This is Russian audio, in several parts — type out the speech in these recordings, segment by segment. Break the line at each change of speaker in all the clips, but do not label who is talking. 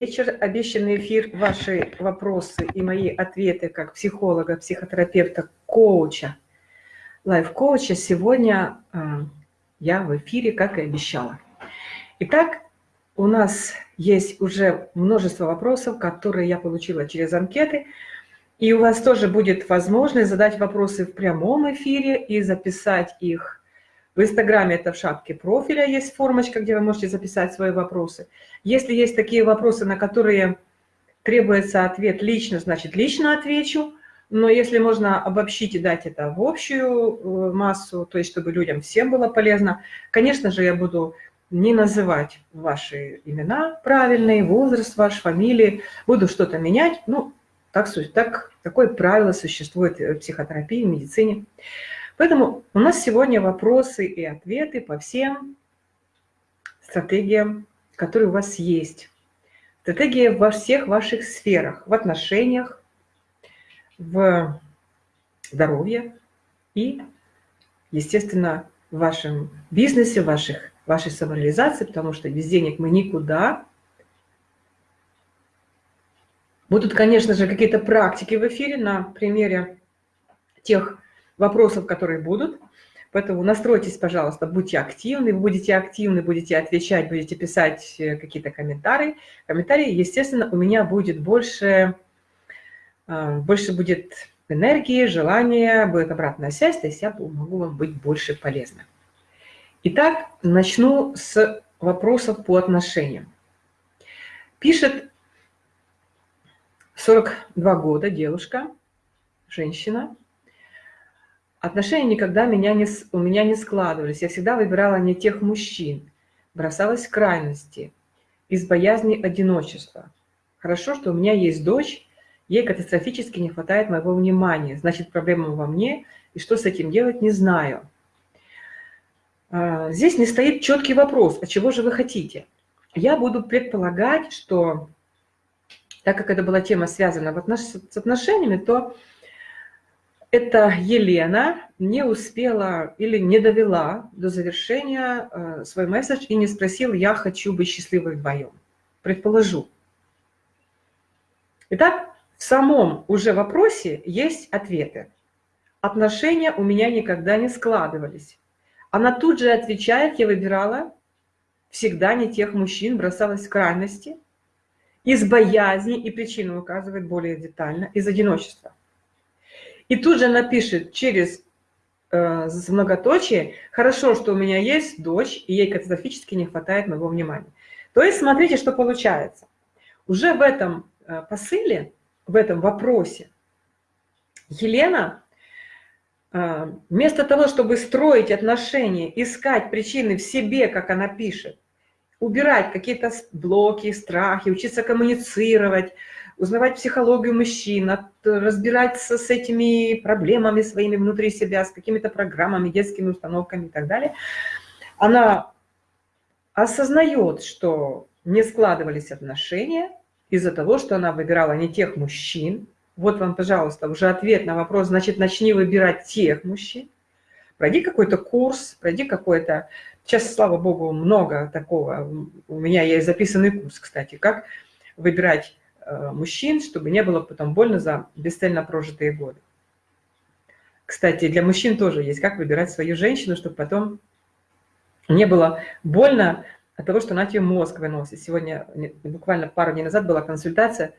вечер, обещанный эфир, ваши вопросы и мои ответы как психолога, психотерапевта, коуча, лайф-коуча. Сегодня э, я в эфире, как и обещала. Итак, у нас есть уже множество вопросов, которые я получила через анкеты. И у вас тоже будет возможность задать вопросы в прямом эфире и записать их в Инстаграме это в шапке профиля есть формочка, где вы можете записать свои вопросы. Если есть такие вопросы, на которые требуется ответ лично, значит лично отвечу. Но если можно обобщить и дать это в общую э, массу, то есть чтобы людям всем было полезно, конечно же, я буду не называть ваши имена правильные, возраст ваш, фамилии, буду что-то менять. Ну, так, так, такое правило существует в психотерапии, в медицине. Поэтому у нас сегодня вопросы и ответы по всем стратегиям, которые у вас есть. Стратегии во всех ваших сферах, в отношениях, в здоровье и, естественно, в вашем бизнесе, ваших, вашей самореализации, потому что без денег мы никуда. Будут, конечно же, какие-то практики в эфире на примере тех вопросов, которые будут. Поэтому настройтесь, пожалуйста, будьте активны, вы будете активны, будете отвечать, будете писать э, какие-то комментарии. Комментарии, естественно, у меня будет больше, э, больше будет энергии, желания, будет обратная связь, то есть я могу вам быть больше полезна. Итак, начну с вопросов по отношениям. Пишет 42 года девушка, женщина, Отношения никогда меня не, у меня не складывались. Я всегда выбирала не тех мужчин. Бросалась в крайности из боязни одиночества. Хорошо, что у меня есть дочь, ей катастрофически не хватает моего внимания. Значит, проблема во мне, и что с этим делать, не знаю. А, здесь не стоит четкий вопрос, а чего же вы хотите? Я буду предполагать, что, так как это была тема связана с отношениями, то эта Елена не успела или не довела до завершения э, свой месседж и не спросила «я хочу быть счастливой вдвоем». Предположу. Итак, в самом уже вопросе есть ответы. Отношения у меня никогда не складывались. Она тут же отвечает, я выбирала всегда не тех мужчин, бросалась в крайности, из боязни, и причину указывает более детально, из одиночества. И тут же напишет через э, многоточие, хорошо, что у меня есть дочь, и ей катастрофически не хватает моего внимания. То есть смотрите, что получается. Уже в этом э, посыле, в этом вопросе Елена э, вместо того, чтобы строить отношения, искать причины в себе, как она пишет, убирать какие-то блоки, страхи, учиться коммуницировать, узнавать психологию мужчин, разбираться с этими проблемами своими внутри себя, с какими-то программами, детскими установками и так далее, она осознает, что не складывались отношения из-за того, что она выбирала не тех мужчин. Вот вам, пожалуйста, уже ответ на вопрос, значит, начни выбирать тех мужчин. Пройди какой-то курс, пройди какой-то... Сейчас, слава богу, много такого. У меня есть записанный курс, кстати, как выбирать мужчин, чтобы не было потом больно за бесцельно прожитые годы. Кстати, для мужчин тоже есть, как выбирать свою женщину, чтобы потом не было больно от того, что она тебе мозг выносит. Сегодня, буквально пару дней назад была консультация,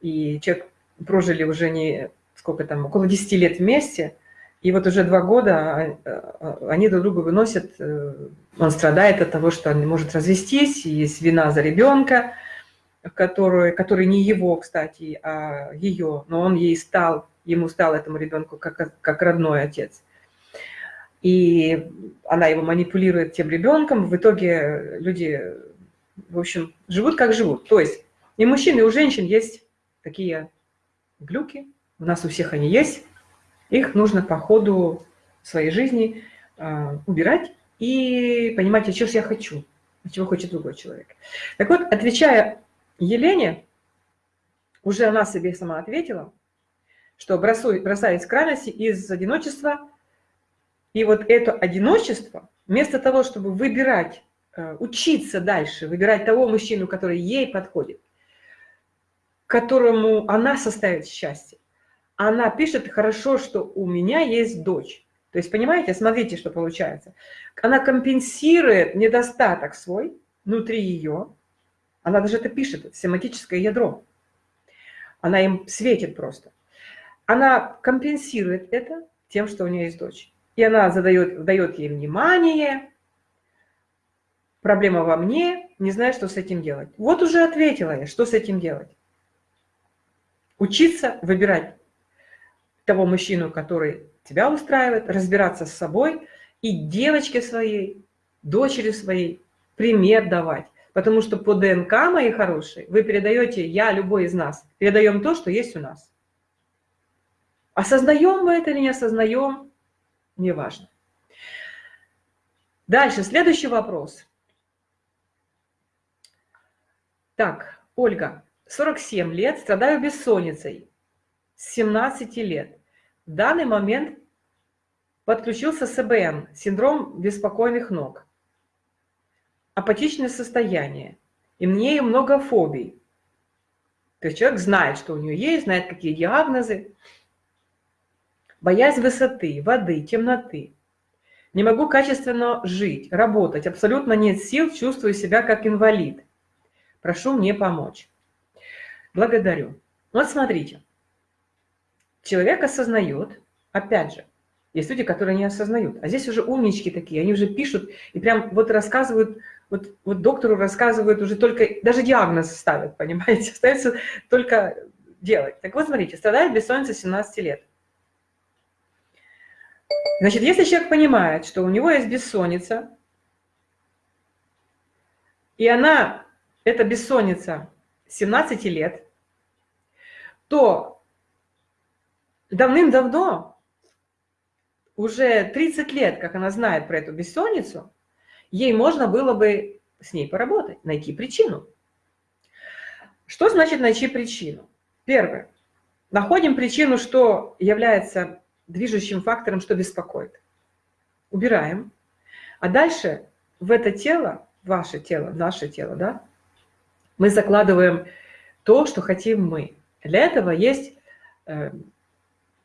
и человек прожили уже не сколько там, около 10 лет вместе, и вот уже два года а, а, они друг друга выносят, э, он страдает от того, что он не может развестись, есть вина за ребенка, который, который не его, кстати, а ее, но он ей стал, ему стал этому ребенку как, как родной отец. И она его манипулирует тем ребенком, в итоге люди, в общем, живут как живут. То есть и мужчин, и у женщин есть такие глюки, у нас у всех они есть, их нужно по ходу своей жизни э, убирать и понимать, а чего я хочу, а чего хочет другой человек. Так вот, отвечая Елене, уже она себе сама ответила, что бросаясь в крайности из одиночества, и вот это одиночество, вместо того, чтобы выбирать, э, учиться дальше, выбирать того мужчину, который ей подходит, которому она составит счастье. Она пишет, хорошо, что у меня есть дочь. То есть, понимаете, смотрите, что получается. Она компенсирует недостаток свой внутри ее. Она даже это пишет, семантическое ядро. Она им светит просто. Она компенсирует это тем, что у нее есть дочь. И она задает, дает ей внимание, проблема во мне, не знаю, что с этим делать. Вот уже ответила я, что с этим делать. Учиться выбирать того мужчину, который тебя устраивает, разбираться с собой и девочке своей, дочери своей пример давать. Потому что по ДНК, мои хорошие, вы передаете, я, любой из нас, передаем то, что есть у нас. Осознаем мы это или не осознаем, неважно. Дальше, следующий вопрос. Так, Ольга, 47 лет, страдаю бессонницей с 17 лет. В данный момент подключился СБН, синдром беспокойных ног апатичное состояние, и мне много фобий. То есть человек знает, что у нее есть, знает, какие диагнозы. Боязнь высоты, воды, темноты. Не могу качественно жить, работать, абсолютно нет сил, чувствую себя как инвалид. Прошу мне помочь. Благодарю. Вот смотрите. Человек осознает, опять же, есть люди, которые не осознают. А здесь уже умнички такие, они уже пишут и прям вот рассказывают вот, вот доктору рассказывают уже только, даже диагноз ставят, понимаете, остается только делать. Так вот, смотрите, страдает бессонница 17 лет. Значит, если человек понимает, что у него есть бессонница, и она, эта бессонница 17 лет, то давным-давно, уже 30 лет, как она знает про эту бессонницу, ей можно было бы с ней поработать, найти причину. Что значит найти причину? Первое. Находим причину, что является движущим фактором, что беспокоит. Убираем. А дальше в это тело, ваше тело, наше тело, да, мы закладываем то, что хотим мы. Для этого есть э,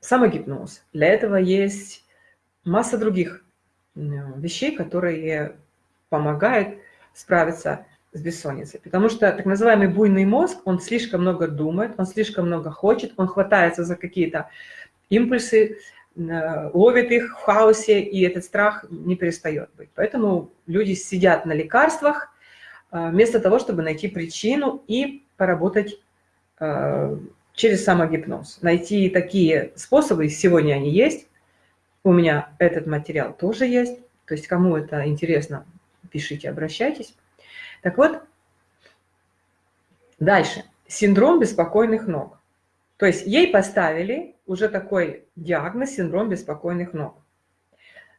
самогипноз, для этого есть масса других э, вещей, которые помогает справиться с бессонницей. Потому что так называемый буйный мозг, он слишком много думает, он слишком много хочет, он хватается за какие-то импульсы, э, ловит их в хаосе, и этот страх не перестает быть. Поэтому люди сидят на лекарствах, э, вместо того, чтобы найти причину и поработать э, через самогипноз. Найти такие способы, сегодня они есть, у меня этот материал тоже есть, то есть кому это интересно, пишите, обращайтесь. Так вот, дальше. Синдром беспокойных ног. То есть ей поставили уже такой диагноз синдром беспокойных ног.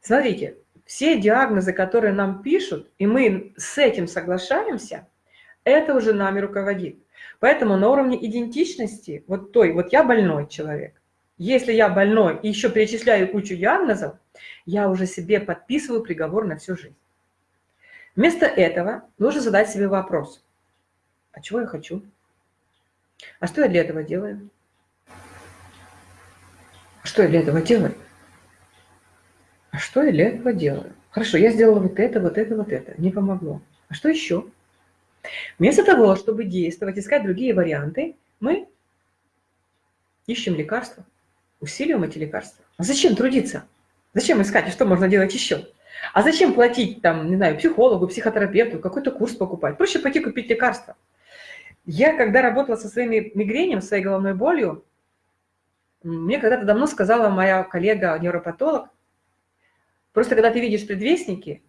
Смотрите, все диагнозы, которые нам пишут, и мы с этим соглашаемся, это уже нами руководит. Поэтому на уровне идентичности, вот той, вот я больной человек, если я больной и еще перечисляю кучу диагнозов, я уже себе подписываю приговор на всю жизнь. Вместо этого нужно задать себе вопрос. А чего я хочу? А что я для этого делаю? А что я для этого делаю? А что я для этого делаю? Хорошо, я сделала вот это, вот это, вот это. Не помогло. А что еще? Вместо того, чтобы действовать, искать другие варианты, мы ищем лекарства, усиливаем эти лекарства. А зачем трудиться? Зачем искать? И что можно делать еще? А зачем платить, там, не знаю, психологу, психотерапевту, какой-то курс покупать? Проще пойти купить лекарства. Я, когда работала со своими мигренем, своей головной болью, мне когда-то давно сказала моя коллега-невропатолог, просто когда ты видишь предвестники,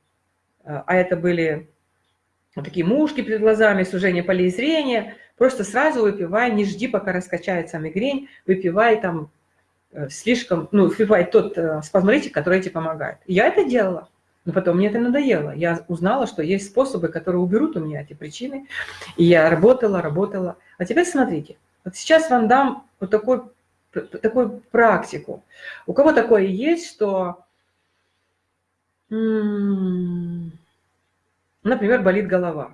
а, а это были вот такие мушки перед глазами, сужение полей зрения, просто сразу выпивай, не жди, пока раскачается мигрень, выпивай там э, слишком, ну, выпивай тот э, спазмолитик, который тебе помогает. Я это делала. Но потом мне это надоело. Я узнала, что есть способы, которые уберут у меня эти причины. И я работала, работала. А теперь смотрите. Вот сейчас вам дам вот такой, такую практику. У кого такое есть, что, например, болит голова.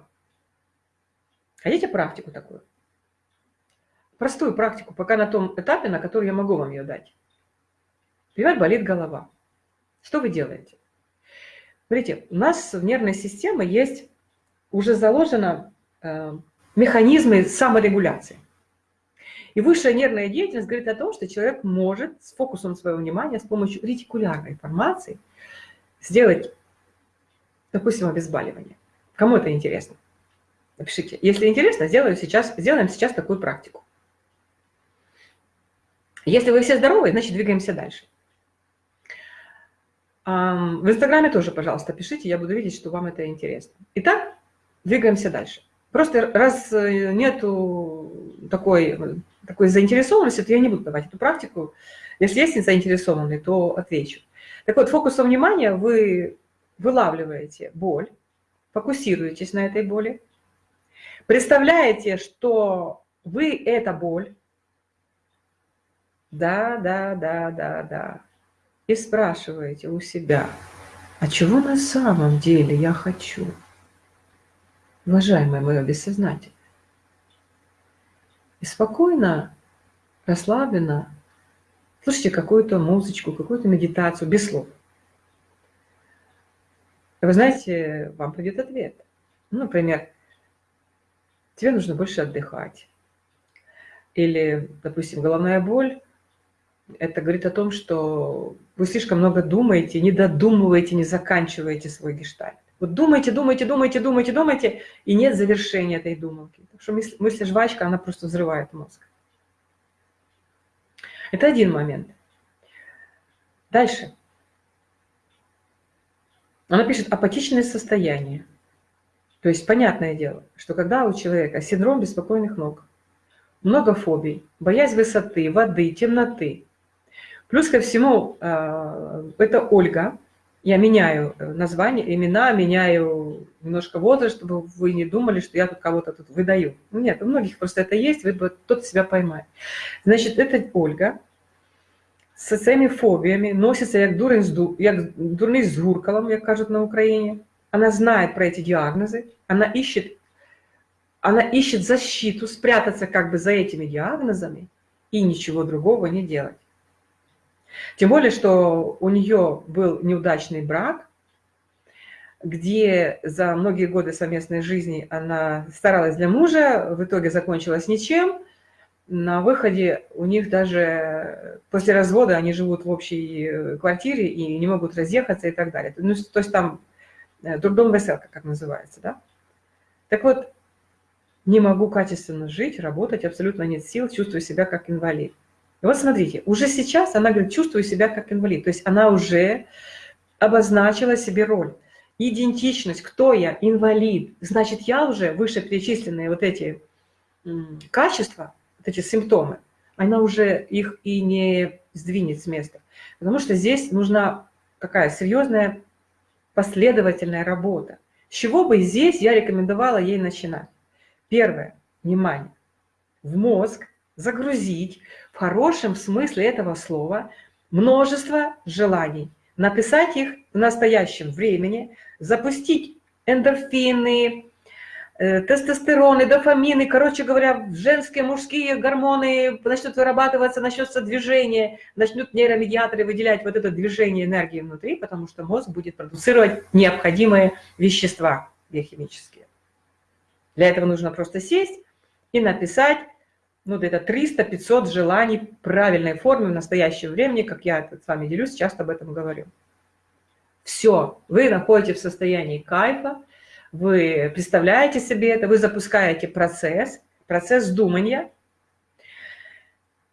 Хотите практику такую? простую практику, пока на том этапе, на который я могу вам ее дать. Например, болит голова. Что вы делаете? Смотрите, у нас в нервной системе есть уже заложено э, механизмы саморегуляции. И высшая нервная деятельность говорит о том, что человек может с фокусом своего внимания, с помощью ретикулярной информации сделать, допустим, обезболивание. Кому это интересно? Напишите. Если интересно, сделаю сейчас, сделаем сейчас такую практику. Если вы все здоровы, значит двигаемся дальше. В Инстаграме тоже, пожалуйста, пишите, я буду видеть, что вам это интересно. Итак, двигаемся дальше. Просто раз э, нету такой, такой заинтересованности, то я не буду давать эту практику. Если есть заинтересованный, то отвечу. Так вот, фокусом внимания вы вылавливаете боль, фокусируетесь на этой боли, представляете, что вы – это боль. Да, да, да, да, да и спрашиваете у себя, а чего на самом деле я хочу? Уважаемое мое бессознательное. И спокойно, расслабленно слушайте какую-то музычку, какую-то медитацию, без слов. вы знаете, вам придет ответ. Ну, например, тебе нужно больше отдыхать. Или, допустим, головная боль это говорит о том, что вы слишком много думаете, не додумываете, не заканчиваете свой гештальт. Вот думаете, думаете, думаете, думаете, думаете, и нет завершения этой думалки. Потому что мысль, мысль жвачка, она просто взрывает мозг. Это один момент. Дальше. Она пишет апатичное состояние. То есть понятное дело, что когда у человека синдром беспокойных ног, много фобий, боязнь высоты, воды, темноты, Плюс ко всему, э, это Ольга. Я меняю э, название, имена, меняю немножко возраст, чтобы вы не думали, что я тут кого-то тут выдаю. Ну, нет, у многих просто это есть, вы тот себя поймает. Значит, это Ольга з цими фобіями носиться як дурень як дурний з гуркалом, як кажуть на Украине. Она знает про эти диагнозы, она ищет, она ищет защиту, спрятаться как бы за этими диагнозами и ничего другого не делать. Тем более, что у нее был неудачный брак, где за многие годы совместной жизни она старалась для мужа, в итоге закончилась ничем. На выходе у них даже после развода они живут в общей квартире и не могут разъехаться и так далее. Ну, то есть там э, трудом веселка, как называется, да? Так вот, не могу качественно жить, работать, абсолютно нет сил, чувствую себя как инвалид. И вот смотрите, уже сейчас она говорит, чувствую себя как инвалид. То есть она уже обозначила себе роль. Идентичность, кто я, инвалид. Значит, я уже выше перечисленные вот эти качества, вот эти симптомы, она уже их и не сдвинет с места. Потому что здесь нужна какая серьезная последовательная работа. С чего бы здесь я рекомендовала ей начинать? Первое. Внимание. В мозг загрузить в хорошем смысле этого слова множество желаний, написать их в настоящем времени, запустить эндорфины, э, тестостероны, дофамины, короче говоря, женские, мужские гормоны начнут вырабатываться, начнется движение, начнут нейромедиаторы выделять вот это движение энергии внутри, потому что мозг будет продуцировать необходимые вещества биохимические. Для этого нужно просто сесть и написать ну, где-то 300-500 желаний правильной форме в настоящем времени, как я с вами делюсь, часто об этом говорю. Все, вы находитесь в состоянии кайфа, вы представляете себе это, вы запускаете процесс, процесс думания.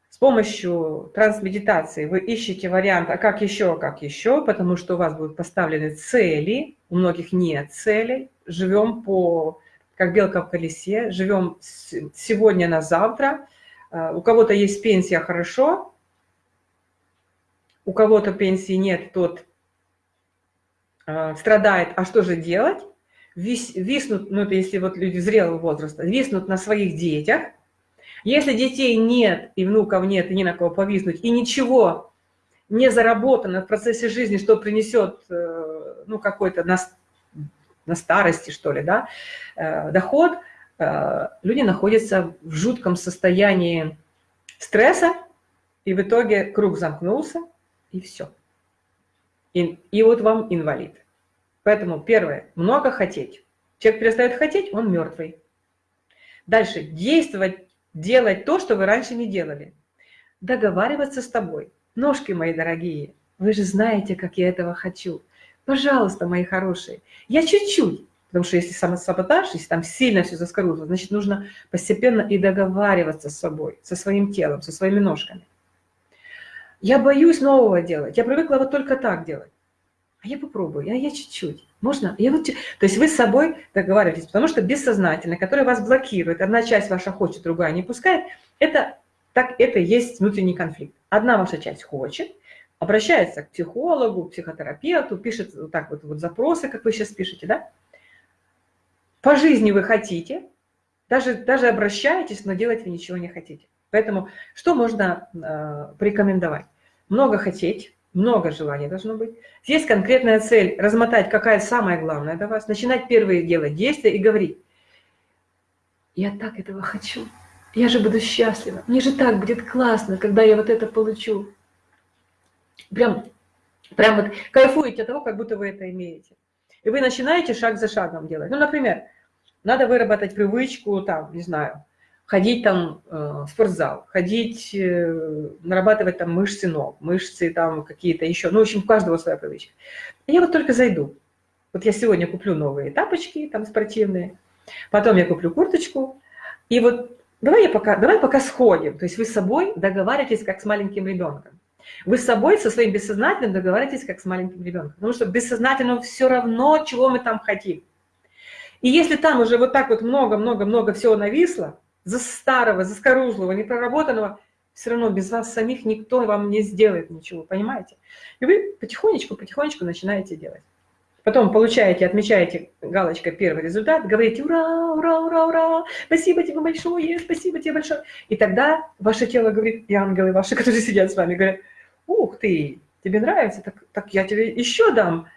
С помощью трансмедитации вы ищете вариант, а как еще, как еще, потому что у вас будут поставлены цели, у многих нет целей. Живем по как белка в колесе, живем сегодня на завтра. А, у кого-то есть пенсия, хорошо. У кого-то пенсии нет, тот а, страдает. А что же делать? Вис, виснут, ну это если вот люди зрелого возраста, виснут на своих детях. Если детей нет, и внуков нет, и ни на кого повиснуть, и ничего не заработано в процессе жизни, что принесет э, ну, какой-то на старости, что ли, да, э, доход, э, люди находятся в жутком состоянии стресса, и в итоге круг замкнулся, и все. И, и вот вам инвалид. Поэтому первое, много хотеть. Человек перестает хотеть, он мертвый. Дальше, действовать, делать то, что вы раньше не делали. Договариваться с тобой. Ножки мои дорогие, вы же знаете, как я этого хочу. Пожалуйста, мои хорошие, я чуть-чуть. Потому что если самосаботаж, если там сильно все заскорузло, значит, нужно постепенно и договариваться с собой, со своим телом, со своими ножками. Я боюсь нового делать. Я привыкла вот только так делать. А я попробую, я, чуть-чуть. Можно? Я вот, то есть вы с собой договариваетесь, потому что бессознательно, которое вас блокирует, одна часть ваша хочет, другая не пускает, это, так, это есть внутренний конфликт. Одна ваша часть хочет, обращается к психологу, психотерапевту, пишет так вот, вот запросы, как вы сейчас пишете, да? По жизни вы хотите, даже, даже обращаетесь, но делать вы ничего не хотите. Поэтому что можно э, порекомендовать? много хотеть, много желаний должно быть. Есть конкретная цель – размотать, какая самая главная для вас, начинать первые делать действия и говорить. Я так этого хочу. Я же буду счастлива. Мне же так будет классно, когда я вот это получу. Прям, прям вот кайфуете от того, как будто вы это имеете. И вы начинаете шаг за шагом делать. Ну, например, надо выработать привычку, там, не знаю, ходить там э, в спортзал, ходить, э, нарабатывать там мышцы ног, мышцы там какие-то еще, ну, в общем, у каждого своя привычка. Я вот только зайду. Вот я сегодня куплю новые тапочки там спортивные, потом я куплю курточку, и вот давай, я пока, давай пока сходим. То есть вы с собой договариваетесь, как с маленьким ребенком. Вы с собой, со своим бессознательным договариваетесь, как с маленьким ребенком. Потому что бессознательно все равно, чего мы там хотим. И если там уже вот так вот много-много-много всего нависло, за старого, за скорузлого, непроработанного, все равно без вас самих никто вам не сделает ничего, понимаете? И вы потихонечку, потихонечку начинаете делать. Потом получаете, отмечаете галочкой первый результат, говорите «Ура, ура, ура, ура! Спасибо тебе большое, спасибо тебе большое!» И тогда ваше тело говорит, и ангелы ваши, которые сидят с вами, говорят «Ух ты, тебе нравится? Так, так я тебе еще дам!»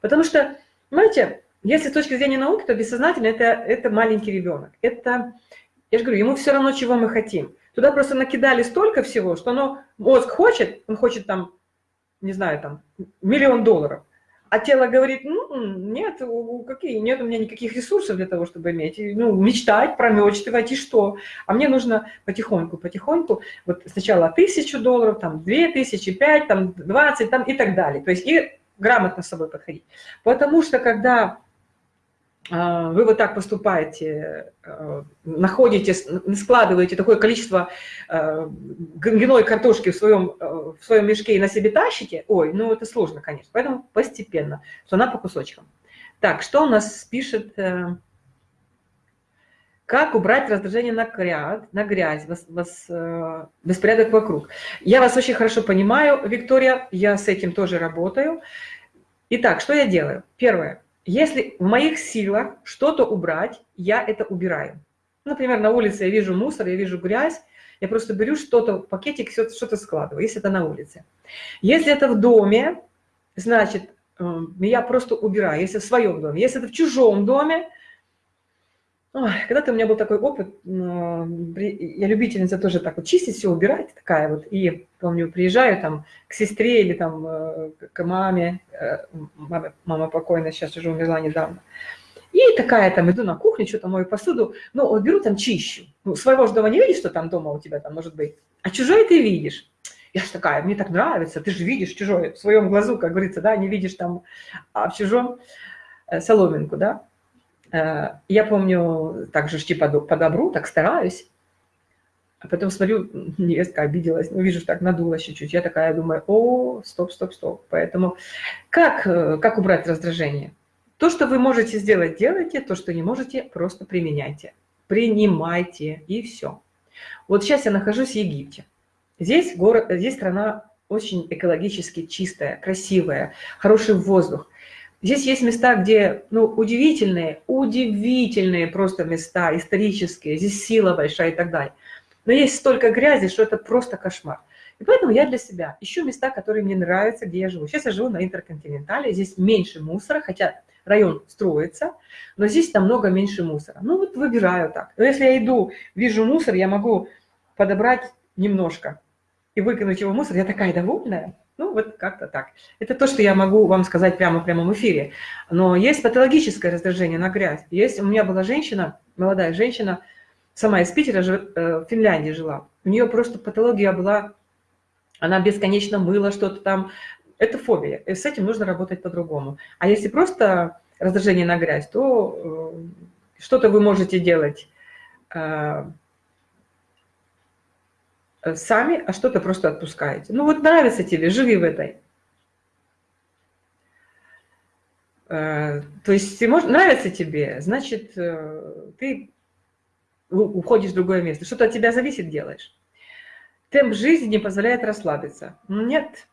Потому что, понимаете, если с точки зрения науки, то бессознательно это, это маленький ребенок. Это я же говорю, ему все равно, чего мы хотим. Туда просто накидали столько всего, что оно, мозг хочет, он хочет там, не знаю, там, миллион долларов. А тело говорит, ну, нет, какие, нет у меня никаких ресурсов для того, чтобы иметь. Ну, мечтать, промечтывать и что? А мне нужно потихоньку, потихоньку, вот сначала тысячу долларов, там, две тысячи, пять, там, двадцать, там, и так далее. То есть и грамотно с собой подходить. Потому что когда вы вот так поступаете, э, находите, складываете такое количество э, гной картошки в своем, э, в своем мешке и на себе тащите, ой, ну это сложно, конечно. Поэтому постепенно, что она по кусочкам. Так, что у нас пишет? Как убрать раздражение на грязь, на грязь вас, вас, беспорядок вокруг? Я вас очень хорошо понимаю, Виктория, я с этим тоже работаю. Итак, что я делаю? Первое если в моих силах что-то убрать, я это убираю. Например, на улице я вижу мусор, я вижу грязь, я просто беру что-то, пакетик, что-то складываю, если это на улице. Если это в доме, значит, эм, я просто убираю, если в своем доме. Если это в чужом доме, когда-то у меня был такой опыт, я любительница тоже так вот чистить все, убирать, такая вот, и помню, приезжаю там к сестре или там э, к маме, э, мама, мама покойная, сейчас уже умерла недавно, и такая там, иду на кухню, что-то мою посуду, ну, вот беру там чищу, ну, своего же дома не видишь, что там дома у тебя там может быть, а чужой ты видишь, я же такая, мне так нравится, ты же видишь чужой, в своем глазу, как говорится, да, не видишь там, а в чужом э, соломинку, да, я помню, так же типа по добру, так стараюсь. А потом смотрю, невестка обиделась, ну, вижу, так надулась чуть-чуть. Я такая думаю, о, стоп, стоп, стоп. Поэтому как, э, как убрать раздражение? То, что вы можете сделать, делайте. То, что не можете, просто применяйте. Принимайте, и все. Вот сейчас я нахожусь в Египте. Здесь, город, здесь страна очень экологически чистая, красивая, хороший воздух. Здесь есть места, где, ну, удивительные, удивительные просто места, исторические, здесь сила большая и так далее. Но есть столько грязи, что это просто кошмар. И поэтому я для себя ищу места, которые мне нравятся, где я живу. Сейчас я живу на Интерконтинентале, здесь меньше мусора, хотя район строится, но здесь намного меньше мусора. Ну вот выбираю так. Но если я иду, вижу мусор, я могу подобрать немножко и выкинуть его в мусор. Я такая довольная. Ну, вот как-то так. Это то, что я могу вам сказать прямо в прямом эфире. Но есть патологическое раздражение на грязь. Есть, у меня была женщина, молодая женщина, сама из Питера, э, в Финляндии жила. У нее просто патология была, она бесконечно мыла что-то там. Это фобия. И с этим нужно работать по-другому. А если просто раздражение на грязь, то э, что-то вы можете делать э, сами, а что-то просто отпускаете. Ну вот нравится тебе, живи в этой. Э, то есть нравится тебе, значит, э, ты уходишь в другое место. Что-то от тебя зависит, делаешь. Темп жизни не позволяет расслабиться. Нет.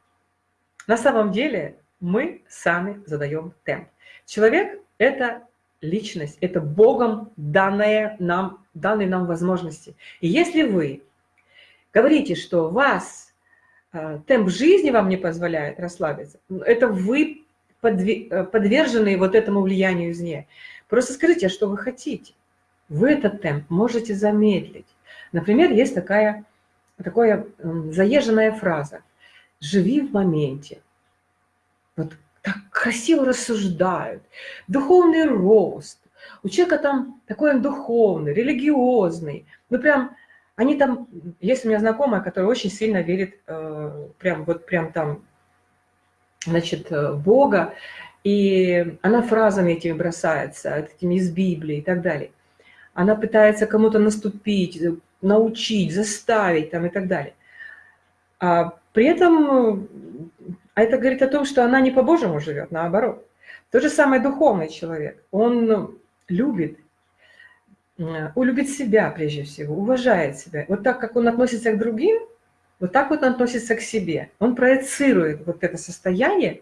На самом деле мы сами задаем темп. Человек – это личность, это Богом данные нам, данные нам возможности. И если вы говорите, что вас э, темп жизни вам не позволяет расслабиться, это вы э, подвержены вот этому влиянию извне. Просто скажите, а что вы хотите. Вы этот темп можете замедлить. Например, есть такая, такая заезженная фраза «живи в моменте». Вот так красиво рассуждают. Духовный рост. У человека там такой духовный, религиозный. Ну прям они там, есть у меня знакомая, которая очень сильно верит, э, прям вот прям там, значит, э, Бога, и она фразами этими бросается, этими из Библии и так далее. Она пытается кому-то наступить, научить, заставить там и так далее. А при этом а это говорит о том, что она не по-божьему живет, наоборот. Тот же самый духовный человек, он любит улюбит себя прежде всего, уважает себя. Вот так, как он относится к другим, вот так вот он относится к себе. Он проецирует вот это состояние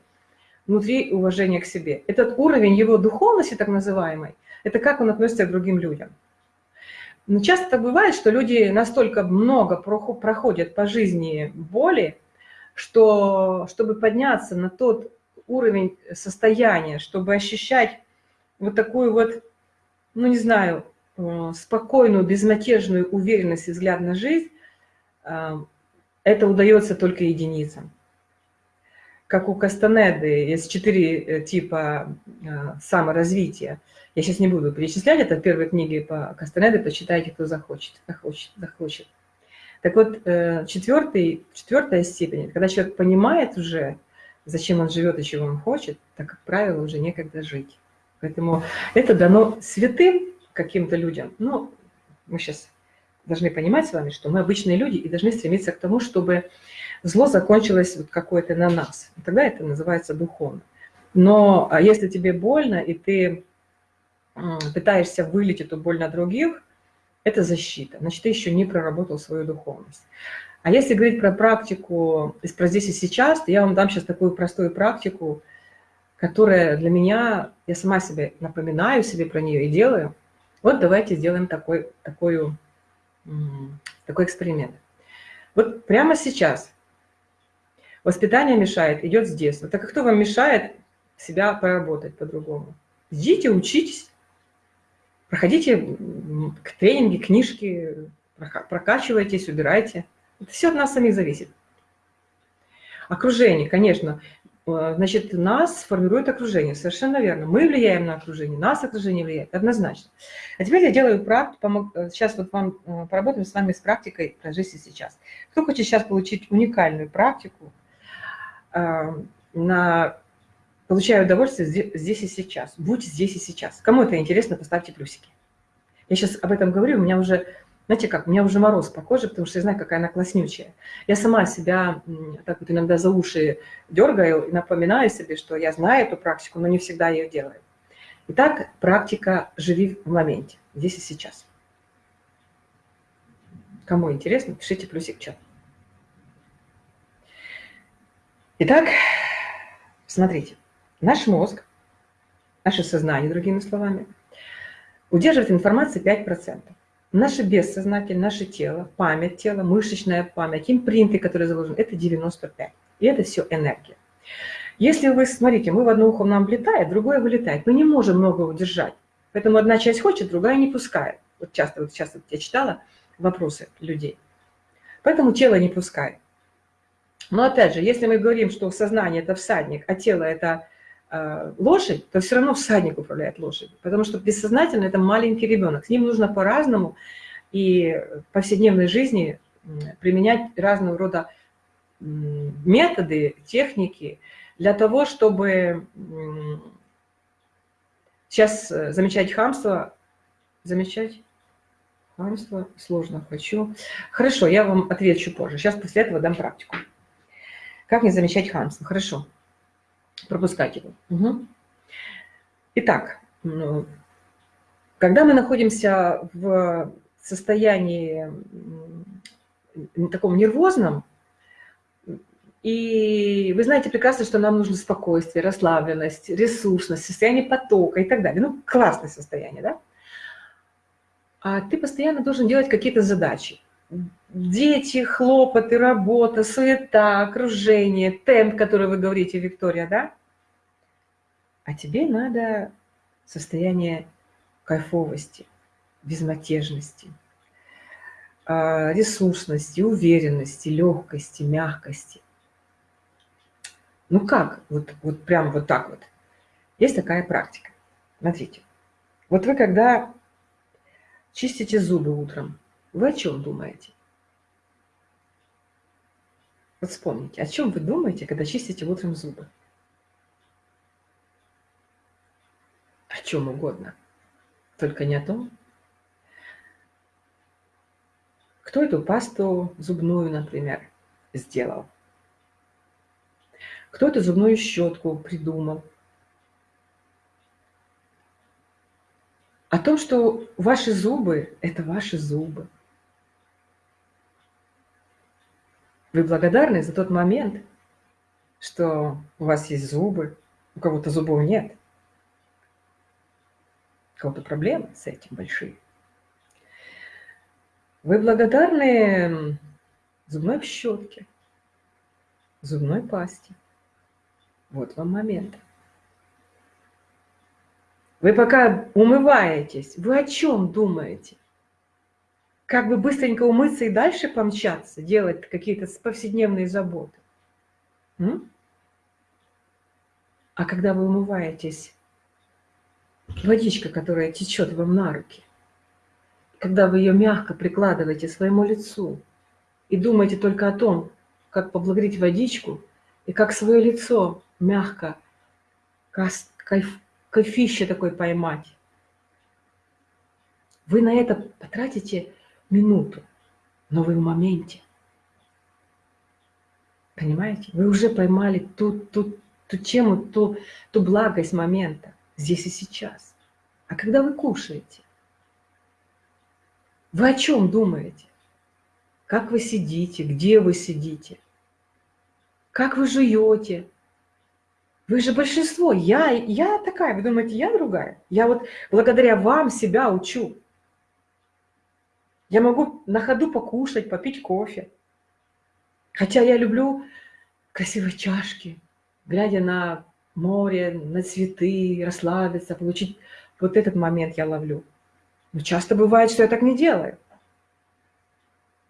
внутри уважения к себе. Этот уровень его духовности, так называемой, это как он относится к другим людям. Но часто бывает, что люди настолько много проходят по жизни боли, что чтобы подняться на тот уровень состояния, чтобы ощущать вот такую вот, ну не знаю, Э, спокойную, безмятежную уверенность и взгляд на жизнь, э, это удается только единицам. Как у Кастанеды есть четыре э, типа саморазвития. Я сейчас не буду перечислять, это в первой книге по Кастанеде, почитайте, кто захочет, захочет, захочет. Так вот, четвертый, четвертая степень, когда человек понимает уже, зачем он живет и чего он хочет, так, как правило, уже некогда жить. Поэтому это дано святым, каким-то людям. Ну, мы сейчас должны понимать с вами, что мы обычные люди и должны стремиться к тому, чтобы зло закончилось вот какое-то на нас. Тогда это называется духовно. Но а если тебе больно, и ты пытаешься вылить эту боль на других, это защита. Значит, ты еще не проработал свою духовность. А если говорить про практику, про здесь и сейчас, то я вам дам сейчас такую простую практику, которая для меня, я сама себе напоминаю себе про нее и делаю – вот давайте сделаем такой, такой, такой эксперимент. Вот прямо сейчас воспитание мешает, идет с детства. Так кто вам мешает себя поработать по-другому? Идите, учитесь, проходите тренинги, книжки, прокачивайтесь, убирайте. Это все от нас самих зависит. Окружение, конечно. Э, значит, нас формирует окружение, совершенно верно. Мы влияем на окружение, нас окружение влияет, однозначно. А теперь я делаю практику, э, сейчас вот вам э, поработаем с вами с практикой про жизнь сейчас. Кто хочет сейчас получить уникальную практику, на, получаю удовольствие здесь и сейчас, будь здесь и сейчас. Кому это интересно, поставьте плюсики. Я сейчас об этом говорю, у меня уже знаете как, у меня уже мороз по коже, потому что я знаю, какая она класснючая. Я сама себя так вот иногда за уши дергаю и напоминаю себе, что я знаю эту практику, но не всегда ее делаю. Итак, практика «Живи в моменте», здесь и сейчас. Кому интересно, пишите плюсик в чат. Итак, смотрите, наш мозг, наше сознание, другими словами, удерживает информацию 5%. Наше бессознательное, наше тело, память тела, мышечная память, импринты, которые заложены, это 95. И это все энергия. Если вы, смотрите, мы в одно ухо нам влетает, другое вылетает. Мы не можем много удержать. Поэтому одна часть хочет, другая не пускает. Вот часто, вот вот я читала вопросы людей. Поэтому тело не пускает. Но опять же, если мы говорим, что сознание – это всадник, а тело – это лошадь, то все равно всадник управляет лошадью. Потому что бессознательно – это маленький ребенок. С ним нужно по-разному и в повседневной жизни применять разного рода методы, техники для того, чтобы сейчас э, замечать хамство, замечать хамство сложно хочу. Хорошо, я вам отвечу позже. Сейчас после этого дам практику. Как не замечать хамство? Хорошо. Пропускать его. Угу. Итак, ну, когда мы находимся в состоянии таком нервозном, и вы знаете прекрасно, что нам нужно спокойствие, расслабленность, ресурсность, состояние потока и так далее. Ну, классное состояние, да? А ты постоянно должен делать какие-то задачи дети, хлопоты, работа, суета, окружение, темп, который вы говорите, Виктория, да? А тебе надо состояние кайфовости, безмятежности, а, ресурсности, уверенности, легкости, мягкости. Ну как? Вот, вот прям вот так вот. Есть такая практика. Смотрите. Вот вы когда чистите зубы утром, вы о чем думаете? Вот вспомните, о чем вы думаете, когда чистите утром зубы? О чем угодно. Только не о том. Кто эту пасту зубную, например, сделал? Кто эту зубную щетку придумал? О том, что ваши зубы – это ваши зубы. Вы благодарны за тот момент, что у вас есть зубы, у кого-то зубов нет. У кого-то проблемы с этим большие. Вы благодарны зубной щетке, зубной пасте. Вот вам момент. Вы пока умываетесь, вы о чем думаете? Как бы быстренько умыться и дальше помчаться, делать какие-то повседневные заботы. М? А когда вы умываетесь, водичка, которая течет вам на руки, когда вы ее мягко прикладываете своему лицу и думаете только о том, как поблагодарить водичку и как свое лицо мягко, кайф, кайфище такой поймать, вы на это потратите минуту, но вы в моменте. Понимаете? Вы уже поймали ту, ту, ту тему, ту, ту благость момента здесь и сейчас. А когда вы кушаете, вы о чем думаете? Как вы сидите, где вы сидите? Как вы жуете? Вы же большинство. Я, я такая, вы думаете, я другая? Я вот благодаря вам себя учу. Я могу на ходу покушать, попить кофе. Хотя я люблю красивые чашки, глядя на море, на цветы, расслабиться, получить вот этот момент я ловлю. Но часто бывает, что я так не делаю.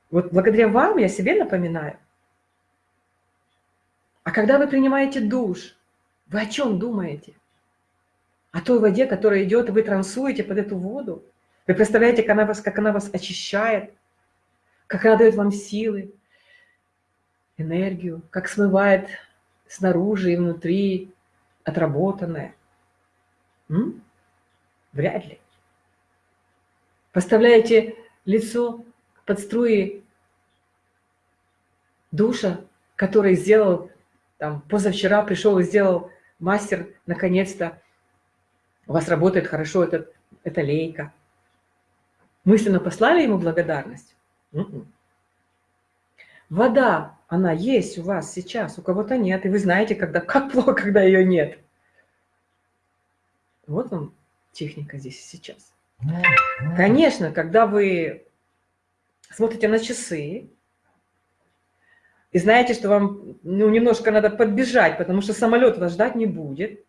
Вот благодаря вам я себе напоминаю. А когда вы принимаете душ, вы о чем думаете? О той воде, которая идет, вы трансуете под эту воду. Вы представляете, как она вас, как она вас очищает, как она дает вам силы, энергию, как смывает снаружи и внутри отработанное. М? Вряд ли. Поставляете лицо под струи душа, который сделал, там, позавчера пришел и сделал мастер, наконец-то, у вас работает хорошо этот, эта лейка мысленно послали ему благодарность? М-м. Вода, она есть у вас сейчас, у кого-то нет, и вы знаете, когда, как плохо, когда ее нет. Вот вам техника здесь и сейчас. Конечно, когда вы смотрите на часы, и знаете, что вам ну, немножко надо подбежать, потому что самолет вас ждать не будет,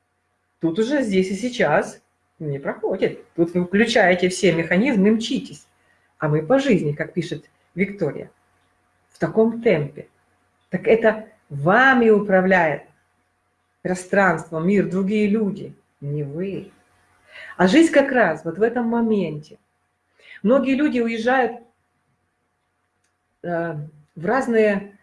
тут уже здесь и сейчас не проходит. Тут вы включаете все механизмы мчитесь. А мы по жизни, как пишет Виктория, в таком темпе. Так это вами управляет пространство, мир, другие люди, не вы. А жизнь как раз вот в этом моменте. Многие люди уезжают э, в разные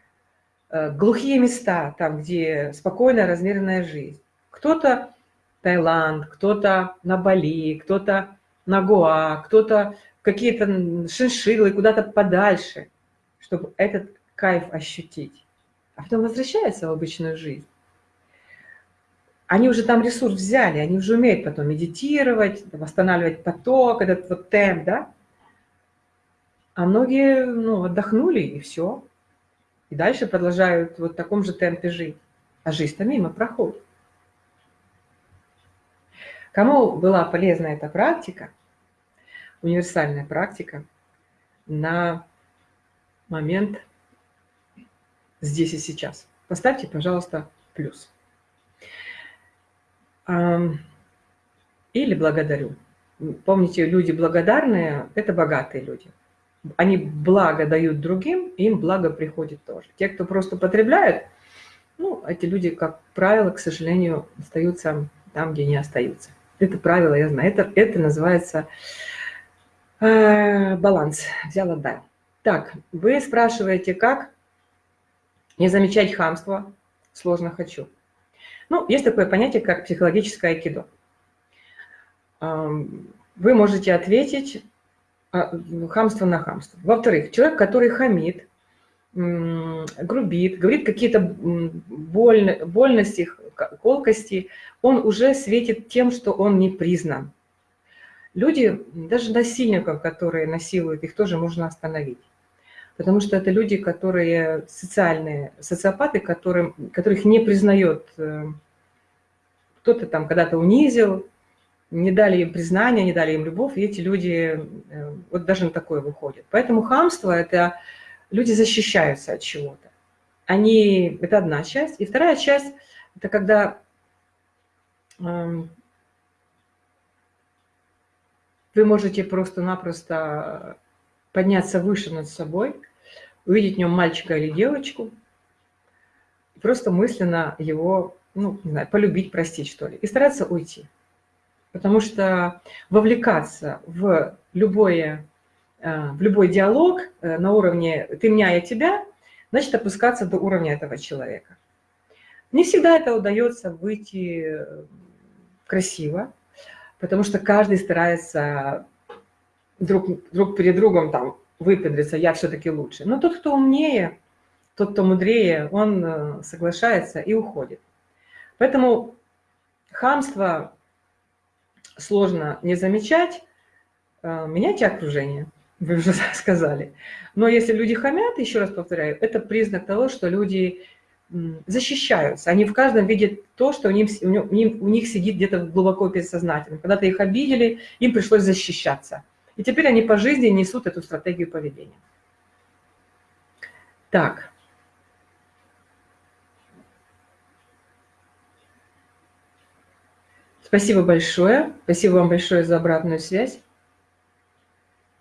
э, глухие места, там, где спокойная, размеренная жизнь. Кто-то Таиланд, кто-то на Бали, кто-то на Гоа, кто-то какие-то шиншиллы, куда-то подальше, чтобы этот кайф ощутить. А потом возвращается в обычную жизнь. Они уже там ресурс взяли, они уже умеют потом медитировать, восстанавливать поток, этот вот темп, да? А многие ну, отдохнули, и все. И дальше продолжают вот в таком же темпе жить. А жизнь-то мимо проходит. Кому была полезна эта практика, универсальная практика, на момент здесь и сейчас? Поставьте, пожалуйста, плюс. Или благодарю. Помните, люди благодарные – это богатые люди. Они благо дают другим, им благо приходит тоже. Те, кто просто потребляют, ну, эти люди, как правило, к сожалению, остаются там, где не остаются. Это правило, я знаю. Это, это называется э, баланс. Взял, отдал. Так, вы спрашиваете, как не замечать хамство? Сложно хочу. Ну, есть такое понятие, как психологическое айкидо. Вы можете ответить а, хамство на хамство. Во-вторых, человек, который хамит, грубит, говорит какие-то больно, больности, колкости, он уже светит тем, что он не признан. Люди, даже насильников, которые насилуют, их тоже можно остановить. Потому что это люди, которые социальные, социопаты, которым, которых не признает э, кто-то там когда-то унизил, не дали им признания, не дали им любовь, и эти люди э, вот даже на такое выходят. Поэтому хамство – это люди защищаются от чего-то. Они, это одна часть. И вторая часть – это когда эм, вы можете просто-напросто подняться выше над собой, увидеть в нем мальчика или девочку, просто мысленно его, ну, не знаю, полюбить, простить, что ли, и стараться уйти. Потому что вовлекаться в любое Э, в любой диалог э, на уровне «ты меня, я тебя», значит опускаться до уровня этого человека. Не всегда это удается выйти э, красиво, потому что каждый старается друг, друг перед другом там выпендриться, я все-таки лучше. Но тот, кто умнее, тот, кто мудрее, он соглашается и уходит. Поэтому хамство сложно не замечать, меняйте окружение вы уже сказали. Но если люди хамят, еще раз повторяю, это признак того, что люди защищаются. Они в каждом видят то, что у них, у них, у них сидит где-то глубоко бессознательно. Когда-то их обидели, им пришлось защищаться. И теперь они по жизни несут эту стратегию поведения. Так. Спасибо большое. Спасибо вам большое за обратную связь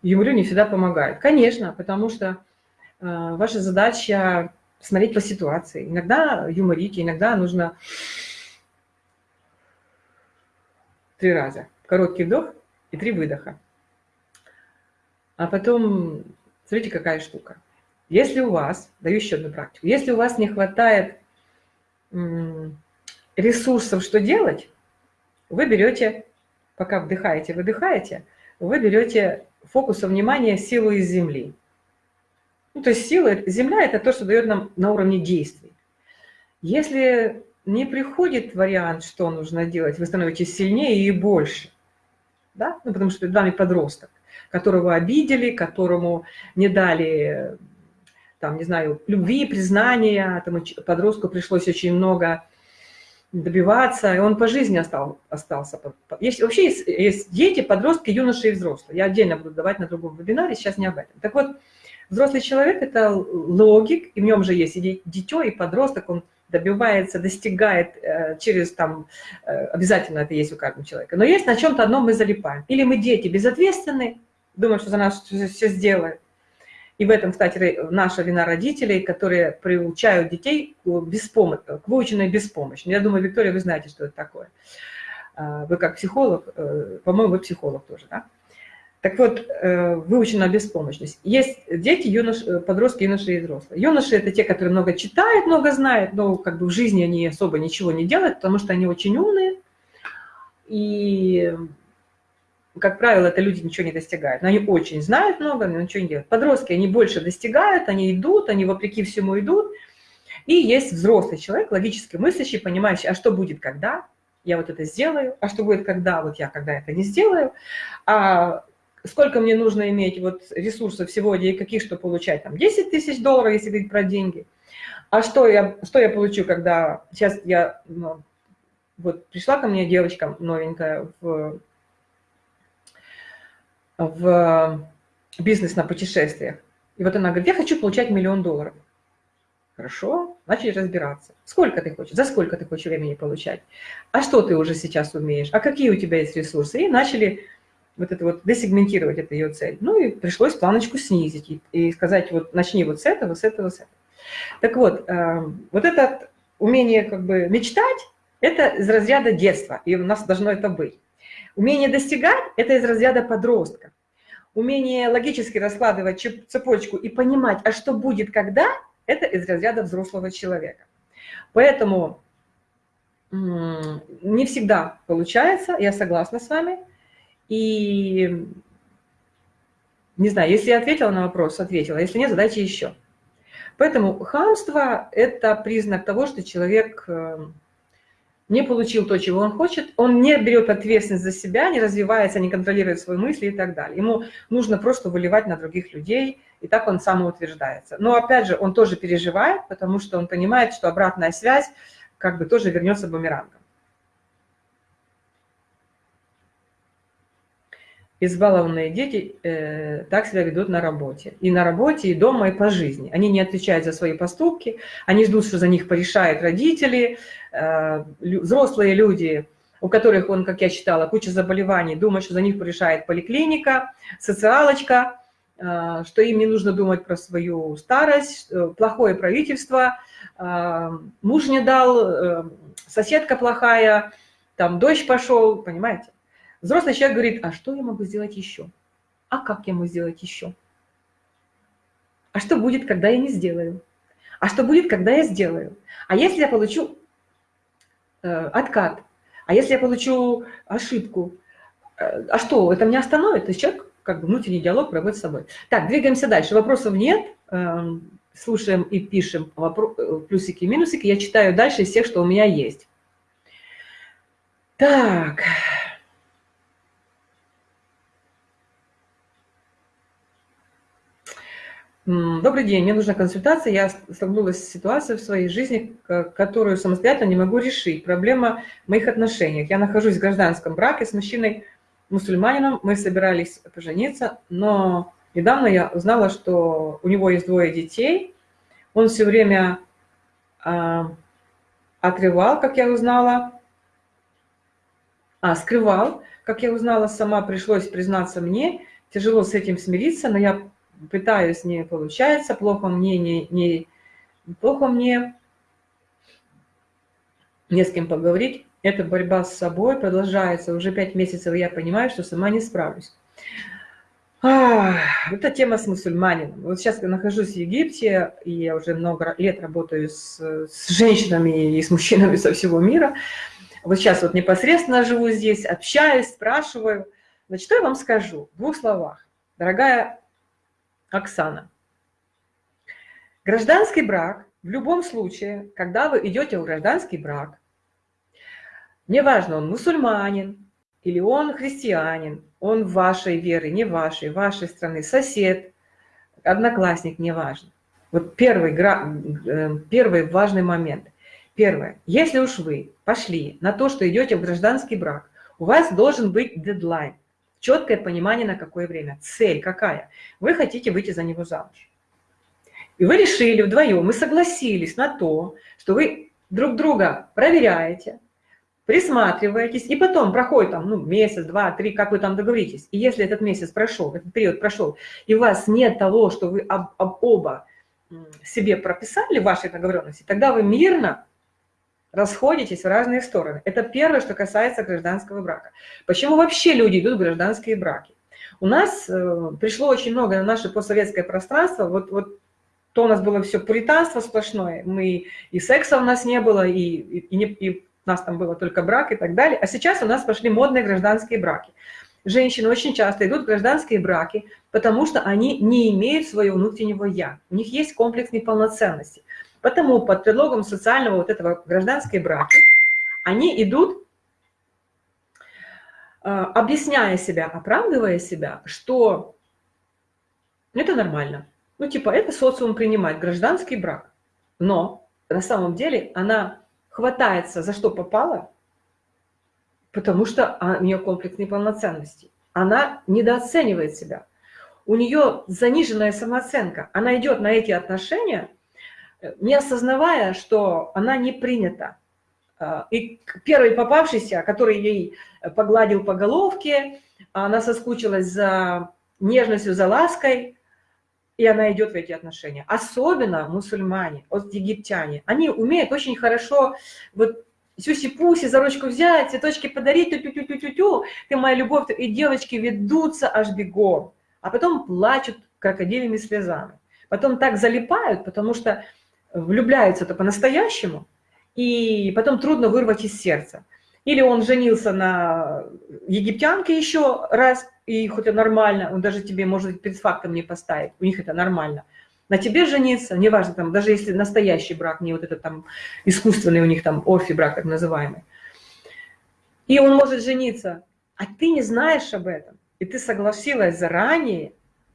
юморю не всегда помогает. Конечно, потому что э, ваша задача смотреть по ситуации. Иногда юморите, иногда нужно три раза. Короткий вдох и три выдоха. А потом, смотрите, какая штука. Если у вас, даю еще одну практику, если у вас не хватает ресурсов, что делать, вы берете, пока вдыхаете, выдыхаете, вы берете фокуса внимания силу из Земли. Ну, то есть сила, Земля – это то, что дает нам на уровне действий. Если не приходит вариант, что нужно делать, вы становитесь сильнее и больше. Да? Ну, потому что перед вами подросток, которого обидели, которому не дали, там, не знаю, любви, признания, этому подростку пришлось очень много добиваться, и он по жизни остал, остался. Есть, вообще есть, есть дети, подростки, юноши и взрослые. Я отдельно буду давать на другом вебинаре, сейчас не об этом. Так вот, Взрослый человек – это логик, и в нем же есть и дитё, и подросток, он добивается, достигает э, через там, э, обязательно это есть у каждого человека. Но есть на чем-то одном мы залипаем. Или мы дети безответственны, думаем, что за нас все сделают. И в этом, кстати, наша вина родителей, которые приучают детей к, беспомощ... к выученной беспомощи. Я думаю, Виктория, вы знаете, что это такое. А, вы как психолог, э, по-моему, вы психолог тоже, да? Так вот, э, выучена беспомощность. Есть дети, юнош, э, подростки, юноши и взрослые. Юноши – это те, которые много читают, много знают, но как бы в жизни они особо ничего не делают, потому что они очень умные. И, как правило, это люди ничего не достигают. Но они очень знают много, но ничего не делают. Подростки, они больше достигают, они идут, они вопреки всему идут. И есть взрослый человек, логически мыслящий, понимающий, а что будет когда? Я вот это сделаю. А что будет когда? Вот я когда это не сделаю. А сколько мне нужно иметь вот ресурсов сегодня и каких, что получать, там, 10 тысяч долларов, если говорить про деньги. А что я, что я получу, когда сейчас я, ну, вот пришла ко мне девочка новенькая в, в бизнес на путешествиях, и вот она говорит, я хочу получать миллион долларов. Хорошо, начали разбираться. Сколько ты хочешь, за сколько ты хочешь времени получать? А что ты уже сейчас умеешь? А какие у тебя есть ресурсы? И начали вот это вот десегментировать это ее цель. Ну и пришлось планочку снизить и, и сказать, вот начни вот с этого, с этого, с этого. Так вот, э, вот это умение как бы мечтать, это из разряда детства, и у нас должно это быть. Умение достигать – это из разряда подростка. Умение логически раскладывать цепочку и понимать, а что будет когда – это из разряда взрослого человека. Поэтому не всегда получается, я согласна с вами, и не знаю, если я ответила на вопрос, ответила. Если нет, задайте еще. Поэтому хамство – это признак того, что человек э, не получил то, чего он хочет, он не берет ответственность за себя, не развивается, не контролирует свои мысли и так далее. Ему нужно просто выливать на других людей, и так он самоутверждается. Но опять же, он тоже переживает, потому что он понимает, что обратная связь как бы тоже вернется бумерангом. Избалованные дети э, так себя ведут на работе. И на работе, и дома, и по жизни. Они не отвечают за свои поступки, они ждут, что за них порешают родители, э, взрослые люди, у которых, он, как я читала, куча заболеваний, думают, что за них порешает поликлиника, социалочка, э, что им не нужно думать про свою старость, э, плохое правительство, э, муж не дал, э, соседка плохая, там дождь пошел, понимаете? Взрослый человек говорит, а что я могу сделать еще? А как я могу сделать еще? А что будет, когда я не сделаю? А что будет, когда я сделаю? А если я получу э, откат? А если я получу ошибку? Э, а что, это меня остановит? То есть человек как бы внутренний диалог проводит с собой. Так, двигаемся дальше. Вопросов нет. Э, слушаем и пишем э, плюсики и минусики. Я читаю дальше из всех, что у меня есть. Так. Добрый день, мне нужна консультация. Я столкнулась с ситуацией в своей жизни, которую самостоятельно не могу решить. Проблема в моих отношениях. Я нахожусь в гражданском браке с мужчиной-мусульманином. Мы собирались пожениться, но недавно я узнала, что у него есть двое детей. Он все время а, отрывал, как я узнала, а, скрывал, как я узнала сама, пришлось признаться мне. Тяжело с этим смириться, но я пытаюсь, не получается, плохо мне, не, не, плохо мне не с кем поговорить. Эта борьба с собой продолжается уже пять месяцев, и я понимаю, что сама не справлюсь. А, это тема с мусульманином. Вот сейчас я нахожусь в Египте, и я уже много лет работаю с, с женщинами и с мужчинами со всего мира. Вот сейчас вот непосредственно живу здесь, общаюсь, спрашиваю. Значит, что я вам скажу в двух словах? Дорогая Оксана. Гражданский брак в любом случае, когда вы идете в гражданский брак, неважно, он мусульманин или он христианин, он вашей веры, не вашей, вашей страны, сосед, одноклассник, неважно. Вот первый, э, первый важный момент. Первое. Если уж вы пошли на то, что идете в гражданский брак, у вас должен быть дедлайн. Четкое понимание, на какое время. Цель какая? Вы хотите выйти за него замуж. И вы решили вдвоем, мы согласились на то, что вы друг друга проверяете, присматриваетесь, и потом проходит там, ну, месяц, два, три, как вы там договоритесь. И если этот месяц прошел, этот период прошел, и у вас нет того, что вы об, об оба себе прописали в вашей договоренности, тогда вы мирно расходитесь в разные стороны. Это первое, что касается гражданского брака. Почему вообще люди идут в гражданские браки? У нас э, пришло очень много на наше постсоветское пространство, вот, вот то у нас было все пуританство сплошное, мы, и секса у нас не было, и, и, и, не, и у нас там было только брак и так далее. А сейчас у нас пошли модные гражданские браки. Женщины очень часто идут в гражданские браки, потому что они не имеют своего внутреннего «я». У них есть комплекс неполноценности. Потому под предлогом социального вот этого гражданской браки они идут, э, объясняя себя, оправдывая себя, что это нормально. Ну, типа, это социум принимает, гражданский брак. Но на самом деле она хватается за что попало, потому что у нее комплекс неполноценности. Она недооценивает себя. У нее заниженная самооценка. Она идет на эти отношения, не осознавая, что она не принята. А, и первый попавшийся, который ей погладил по головке, она соскучилась за нежностью, за лаской, и она идет в эти отношения. Особенно мусульмане, египтяне. Они умеют очень хорошо вот сюси-пуси, за ручку взять, цветочки подарить, тю-тю-тю-тю-тю, ты моя любовь, и девочки ведутся аж бегом, а потом плачут крокодилями слезами. Потом так залипают, потому что влюбляются-то по-настоящему, и потом трудно вырвать из сердца. Или он женился на египтянке еще раз, и хоть это нормально, он даже тебе, может перед фактом не поставить, у них это нормально. На тебе жениться, неважно, там, даже если настоящий брак, не вот этот там искусственный у них там офи брак, так называемый. И он может жениться, а ты не знаешь об этом, и ты согласилась заранее,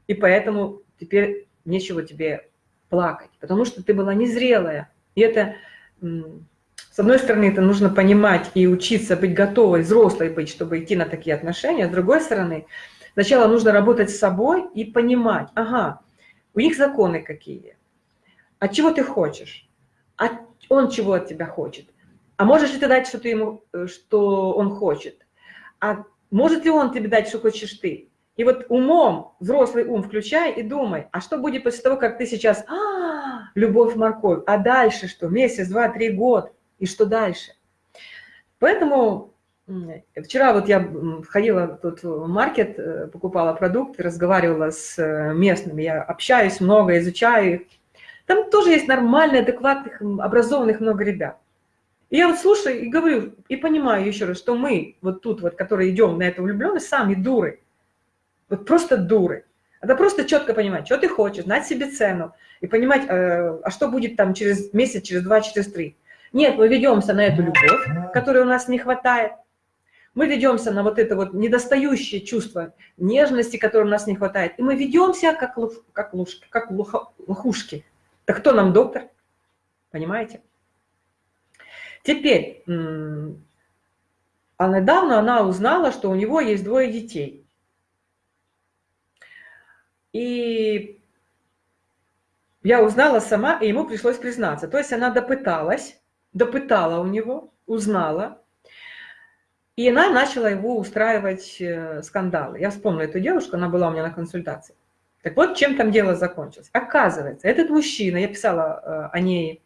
и поэтому теперь нечего тебе плакать, потому что ты была незрелая. И это, с одной стороны, это нужно понимать и учиться быть готовой, взрослой быть, чтобы идти на такие отношения. С другой стороны, сначала нужно работать с собой и понимать, ага, у них законы какие, от чего ты хочешь, а он чего от тебя хочет, а можешь ли ты дать что-то ему, э, что он хочет, а может ли он тебе дать, что хочешь ты, и вот умом, взрослый ум включай и думай, а что будет после того, как ты сейчас, а, любовь, морковь, а дальше что? Месяц, два, три, год, и что дальше? Поэтому вчера вот я ходила тут в маркет, э, покупала продукты, разговаривала с э, местными, я общаюсь много, изучаю их. Там тоже есть нормальные, адекватных, образованных много ребят. И я вот слушаю и говорю, и понимаю еще раз, что мы вот тут вот, которые идем на эту влюбленность, сами дуры. Вот просто дуры. Это просто четко понимать, что ты хочешь, знать себе цену и понимать, э, а что будет там через месяц, через два, через три. Нет, мы ведемся на эту любовь, которой у нас не хватает. Мы ведемся на вот это вот недостающее чувство нежности, которой у нас не хватает. И мы ведемся как, луж, как, лужки, как луха, лохушки. Так кто нам доктор? Понимаете? Теперь, а недавно она узнала, что у него есть двое детей. И я узнала сама, и ему пришлось признаться. То есть она допыталась, допытала у него, узнала, и она начала его устраивать э, скандалы. Я вспомнила эту девушку, она была у меня на консультации. Так вот, чем там дело закончилось. Оказывается, этот мужчина, я писала э, о ней,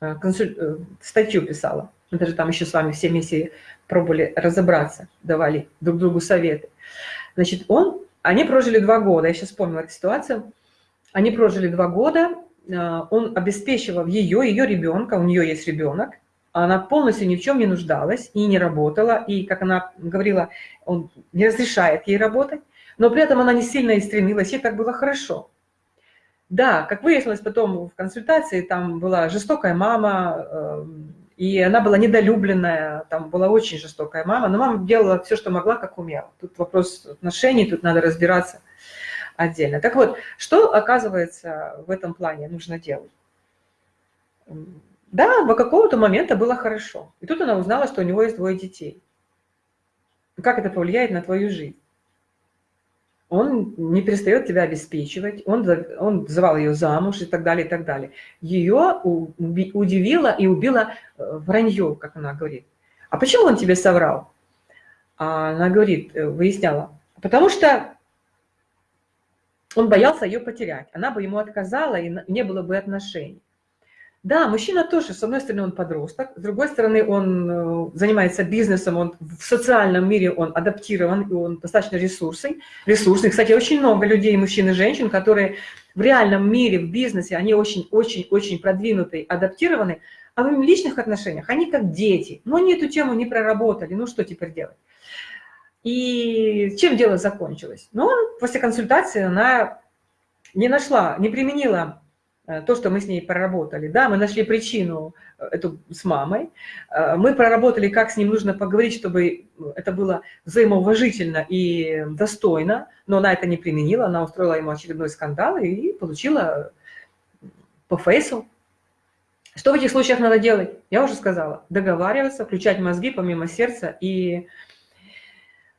э, консуль... статью писала, мы даже там еще с вами все вместе пробовали разобраться, давали друг другу советы. Значит, он они прожили два года, я сейчас вспомнила эту ситуацию. Они прожили два года, э, он обеспечивал ее, ее ребенка, у нее есть ребенок, она полностью ни в чем не нуждалась и не работала, и, как она говорила, он не разрешает ей работать, но при этом она не сильно и стремилась, ей так было хорошо. Да, как выяснилось потом в консультации, там была жестокая мама, эм, и она была недолюбленная, там была очень жестокая мама, но мама делала все, что могла, как умела. Тут вопрос отношений, тут надо разбираться отдельно. Так вот, что, оказывается, в этом плане нужно делать? Да, до какого-то момента было хорошо. И тут она узнала, что у него есть двое детей. Как это повлияет на твою жизнь? Он не перестает тебя обеспечивать, он, он звал ее замуж и так далее, и так далее. Ее удивило и убило э, вранье, как она говорит. А почему он тебе соврал? А она говорит, э, выясняла, потому что он боялся ее потерять. Она бы ему отказала, и не было бы отношений. Да, мужчина тоже, с одной стороны, он подросток, с другой стороны, он э, занимается бизнесом, он в социальном мире он адаптирован, и он достаточно ресурсный. ресурсный. Кстати, очень много людей, мужчин и женщин, которые в реальном мире, в бизнесе, они очень-очень-очень продвинутые, адаптированы, а в личных отношениях они как дети. Но они эту тему не проработали, ну что теперь делать? И чем дело закончилось? Ну, после консультации она не нашла, не применила то, что мы с ней проработали. Да, мы нашли причину э, эту с мамой, э, мы проработали, как с ним нужно поговорить, чтобы это было взаимоуважительно и достойно, но она это не применила, она устроила ему очередной скандал и получила по фейсу. Что в этих случаях надо делать? Я уже сказала. Договариваться, включать мозги помимо сердца и,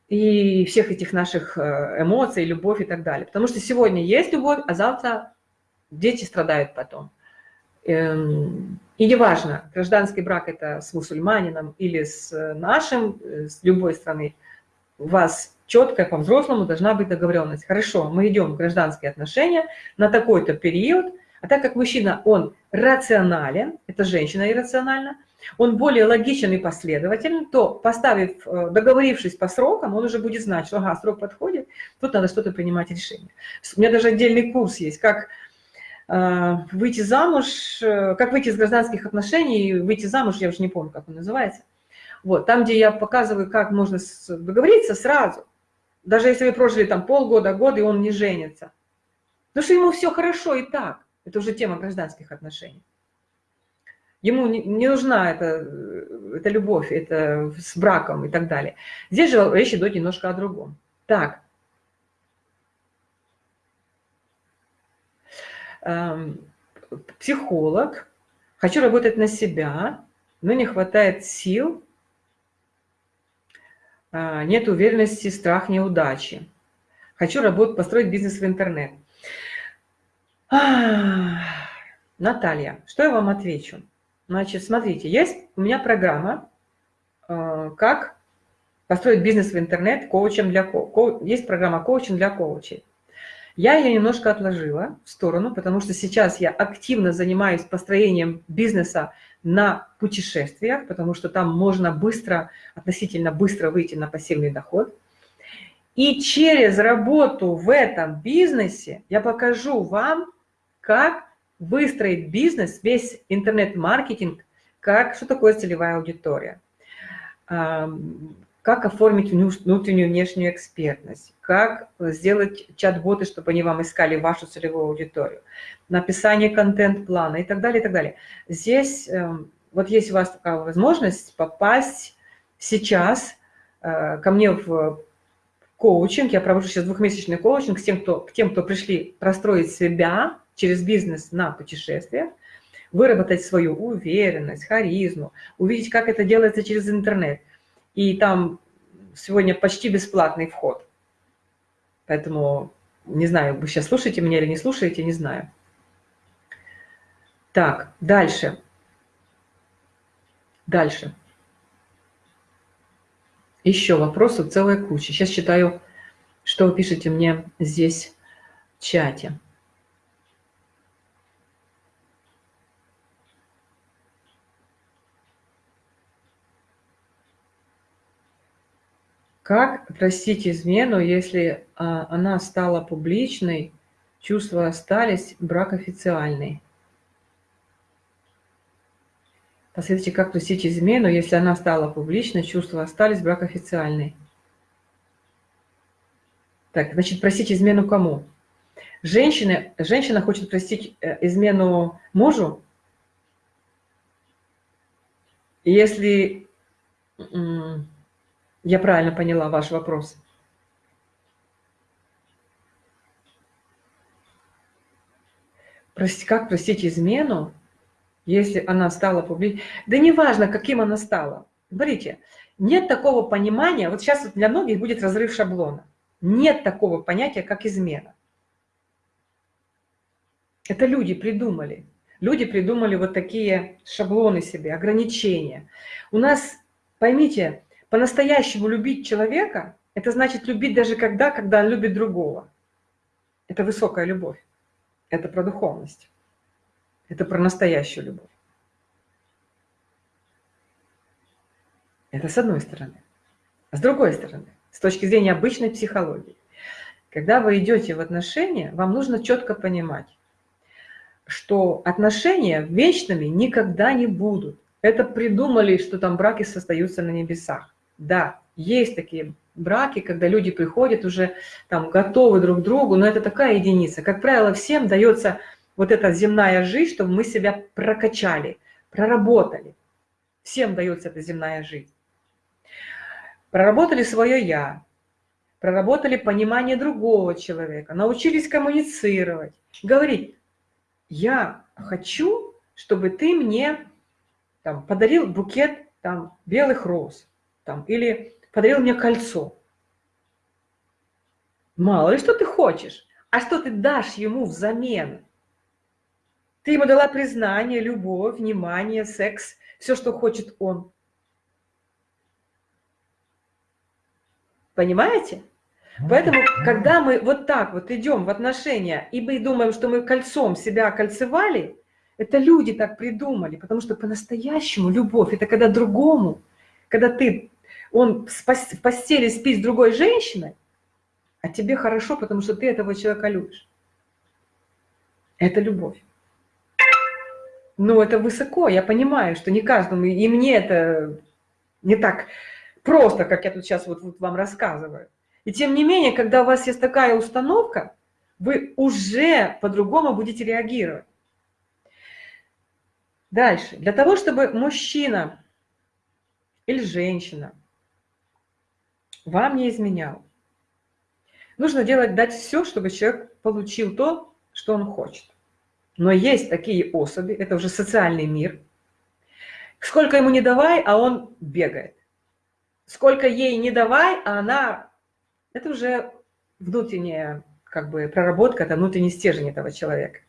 и всех этих наших эмоций, любовь и так далее. Потому что сегодня есть любовь, а завтра дети страдают потом. Эм, и неважно, гражданский брак это с мусульманином или с нашим, э, с любой страны, у вас четкая по-взрослому должна быть договоренность. Хорошо, мы идем в гражданские отношения на такой-то период, а так как мужчина, он рационален, это женщина иррациональна, он более логичен и последователен, то поставив, э, договорившись по срокам, он уже будет знать, что ага, срок подходит, тут надо что-то принимать решение. У меня даже отдельный курс есть, как Э, выйти замуж, э, как выйти из гражданских отношений, выйти замуж, я уже не помню, как он называется. Вот, там, где я показываю, как можно договориться сразу, даже если вы прожили там полгода, год, и он не женится. Потому что ему все хорошо и так. Это уже тема гражданских отношений. Ему не нужна эта, эта любовь, это с браком и так далее. Здесь же речь идет немножко о другом. Так, психолог, хочу работать на себя, но не хватает сил, э, нет уверенности, страх неудачи. Хочу работать, построить бизнес в интернет. Наталья, что я вам отвечу? Значит, смотрите, есть у меня программа, э, как построить бизнес в интернет коучем для ко... Есть программа коучинг для коучей. Я ее немножко отложила в сторону, потому что сейчас я активно занимаюсь построением бизнеса на путешествиях, потому что там можно быстро, относительно быстро выйти на пассивный доход. И через работу в этом бизнесе я покажу вам, как выстроить бизнес, весь интернет-маркетинг, как, что такое целевая аудитория, как оформить внутреннюю и внешнюю экспертность, как сделать чат-боты, чтобы они вам искали вашу целевую аудиторию, написание контент-плана и так далее, и так далее. Здесь эм, вот есть у вас такая возможность попасть сейчас э, ко мне в коучинг, я провожу сейчас двухмесячный коучинг с тем, кто, к тем, кто пришли простроить себя через бизнес на путешествиях, выработать свою уверенность, харизму, увидеть, как это делается через интернет – и там сегодня почти бесплатный вход. Поэтому, не знаю, вы сейчас слушаете меня или не слушаете, не знаю. Так, дальше. Дальше. Еще вопросов целая куча. Сейчас читаю, что вы пишете мне здесь в чате. Как простить измену, если а, она стала публичной, чувства остались, брак официальный? Посмотрите, как простить измену, если она стала публичной, чувства остались, брак официальный? Так, значит, простить измену кому? Женщина, женщина хочет простить э, измену мужу, если я правильно поняла ваш вопрос. Прости, как простить измену, если она стала публичной? Да неважно, каким она стала. Смотрите, нет такого понимания, вот сейчас для многих будет разрыв шаблона. Нет такого понятия, как измена. Это люди придумали. Люди придумали вот такие шаблоны себе, ограничения. У нас, поймите, по-настоящему любить человека, это значит любить даже когда, когда он любит другого. Это высокая любовь. Это про духовность. Это про настоящую любовь. Это с одной стороны. А с другой стороны, с точки зрения обычной психологии, когда вы идете в отношения, вам нужно четко понимать, что отношения вечными никогда не будут. Это придумали, что там браки состоятся на небесах. Да, есть такие браки, когда люди приходят уже там готовы друг к другу, но это такая единица. Как правило, всем дается вот эта земная жизнь, чтобы мы себя прокачали, проработали. Всем дается эта земная жизнь. Проработали свое «я», проработали понимание другого человека, научились коммуницировать, говорить, я хочу, чтобы ты мне там, подарил букет там, белых роз там, или подарил мне кольцо. Мало ли, что ты хочешь, а что ты дашь ему взамен? Ты ему дала признание, любовь, внимание, секс, все, что хочет он. Понимаете? Поэтому, когда мы вот так вот идем в отношения, и мы думаем, что мы кольцом себя кольцевали, это люди так придумали, потому что по-настоящему любовь – это когда другому, когда ты, он в постели спит с другой женщиной, а тебе хорошо, потому что ты этого человека любишь. Это любовь. Но это высоко, я понимаю, что не каждому, и мне это не так просто, как я тут сейчас вот, вот вам рассказываю. И тем не менее, когда у вас есть такая установка, вы уже по-другому будете реагировать. Дальше. Для того, чтобы мужчина или женщина вам не изменял, нужно делать, дать все, чтобы человек получил то, что он хочет. Но есть такие особи, это уже социальный мир. Сколько ему не давай, а он бегает. Сколько ей не давай, а она это уже внутренняя как бы проработка, это внутренний стержень этого человека.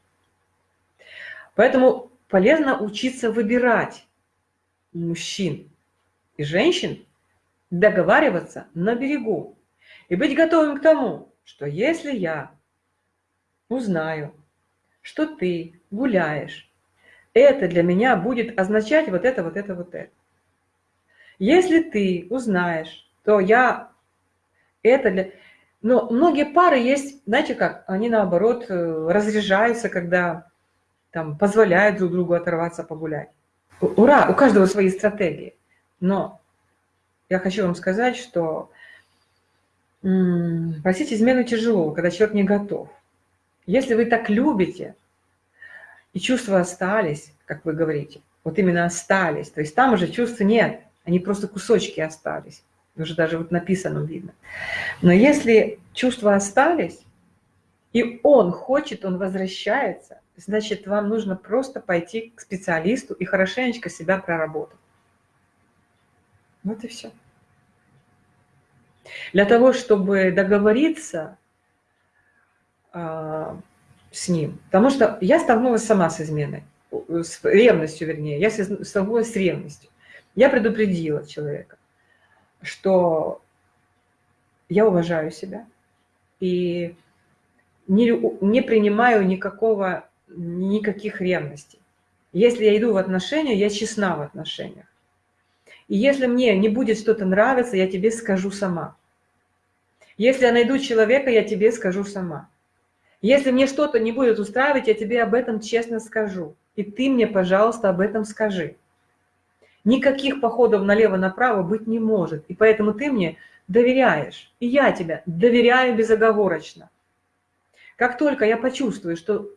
Поэтому полезно учиться выбирать мужчин и женщин, договариваться на берегу и быть готовым к тому, что если я узнаю, что ты гуляешь, это для меня будет означать вот это, вот это, вот это. Если ты узнаешь, то я это для... Но многие пары есть, знаете как, они наоборот э, разряжаются, когда там позволяют друг другу оторваться, погулять. Ура, у каждого свои стратегии. Но я хочу вам сказать, что просить измену тяжело, когда человек не готов. Если вы так любите, и чувства остались, как вы говорите, вот именно остались, то есть там уже чувств нет, они просто кусочки остались уже даже вот написано видно. Но если чувства остались, и он хочет, он возвращается, значит, вам нужно просто пойти к специалисту и хорошенечко себя проработать. Вот и все. Для того, чтобы договориться э, с ним, потому что я столкнулась сама с изменой, с ревностью, вернее, я столкнулась с ревностью. Я предупредила человека что я уважаю себя и не, не принимаю никакого, никаких ревностей. Если я иду в отношения, я честна в отношениях. И если мне не будет что-то нравиться, я тебе скажу сама. Если я найду человека, я тебе скажу сама. Если мне что-то не будет устраивать, я тебе об этом честно скажу. И ты мне, пожалуйста, об этом скажи. Никаких походов налево-направо быть не может. И поэтому ты мне доверяешь. И я тебя доверяю безоговорочно. Как только я почувствую, что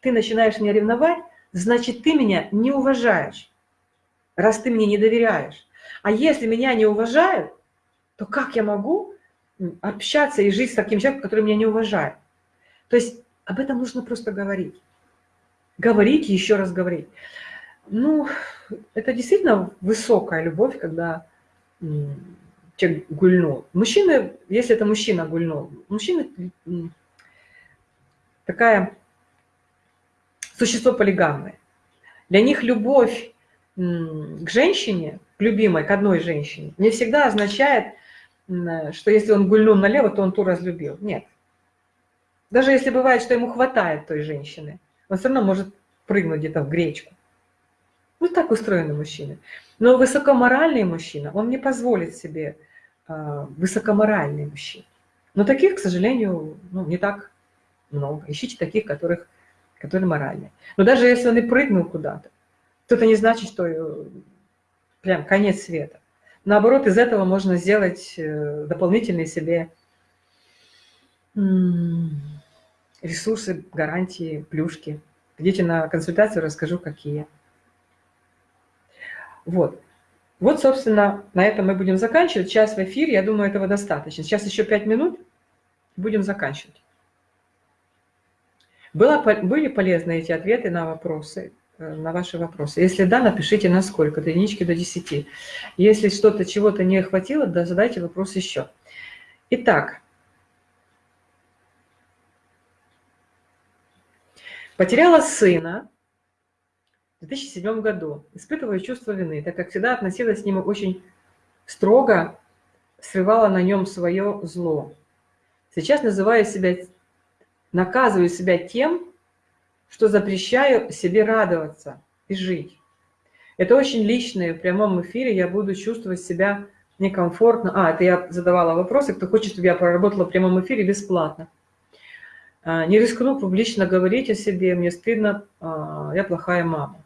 ты начинаешь меня ревновать, значит, ты меня не уважаешь, раз ты мне не доверяешь. А если меня не уважают, то как я могу общаться и жить с таким человеком, который меня не уважает? То есть об этом нужно просто говорить. Говорить и еще раз говорить. Ну, это действительно высокая любовь, когда человек гульнул. Мужчины, если это мужчина гульнул, мужчина такая существо полигамное. Для них любовь к женщине, к любимой, к одной женщине, не всегда означает, что если он гульнул налево, то он ту разлюбил. Нет. Даже если бывает, что ему хватает той женщины, он все равно может прыгнуть где-то в гречку. Вот так устроены мужчины. Но высокоморальный мужчина, он не позволит себе э, высокоморальный мужчина. Но таких, к сожалению, ну, не так много. Ищите таких, которых, которые моральные. Но даже если он и прыгнул куда-то, то это не значит, что э, прям конец света. Наоборот, из этого можно сделать э, дополнительные себе ресурсы, гарантии, плюшки. Идите на консультацию, расскажу, какие. Вот. Вот, собственно, на этом мы будем заканчивать. Час в эфире, я думаю, этого достаточно. Сейчас еще пять минут, будем заканчивать. Было, были полезны эти ответы на вопросы, на ваши вопросы? Если да, напишите на сколько, до единички до 10. Если что-то, чего-то не хватило, да, задайте вопрос еще. Итак, потеряла сына, 2007 году, испытывая чувство вины, так как всегда относилась к нему очень строго, срывала на нем свое зло. Сейчас называю себя, наказываю себя тем, что запрещаю себе радоваться и жить. Это очень личное, в прямом эфире я буду чувствовать себя некомфортно. А, это я задавала вопросы, кто хочет, чтобы я проработала в прямом эфире бесплатно. А, не рискну публично говорить о себе, мне стыдно, а, я плохая мама.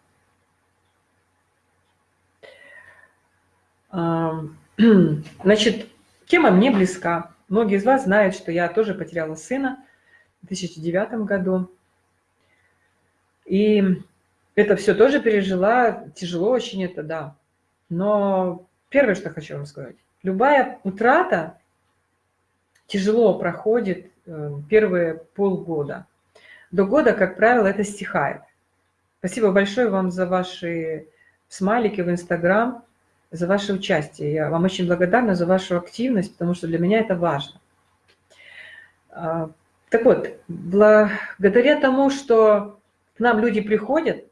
Значит, тема мне близка. Многие из вас знают, что я тоже потеряла сына в 2009 году. И это все тоже пережила, тяжело очень это, да. Но первое, что хочу вам сказать, любая утрата тяжело проходит э, первые полгода. До года, как правило, это стихает. Спасибо большое вам за ваши смайлики в Инстаграм за ваше участие. Я вам очень благодарна за вашу активность, потому что для меня это важно. А, так вот, благодаря тому, что к нам люди приходят,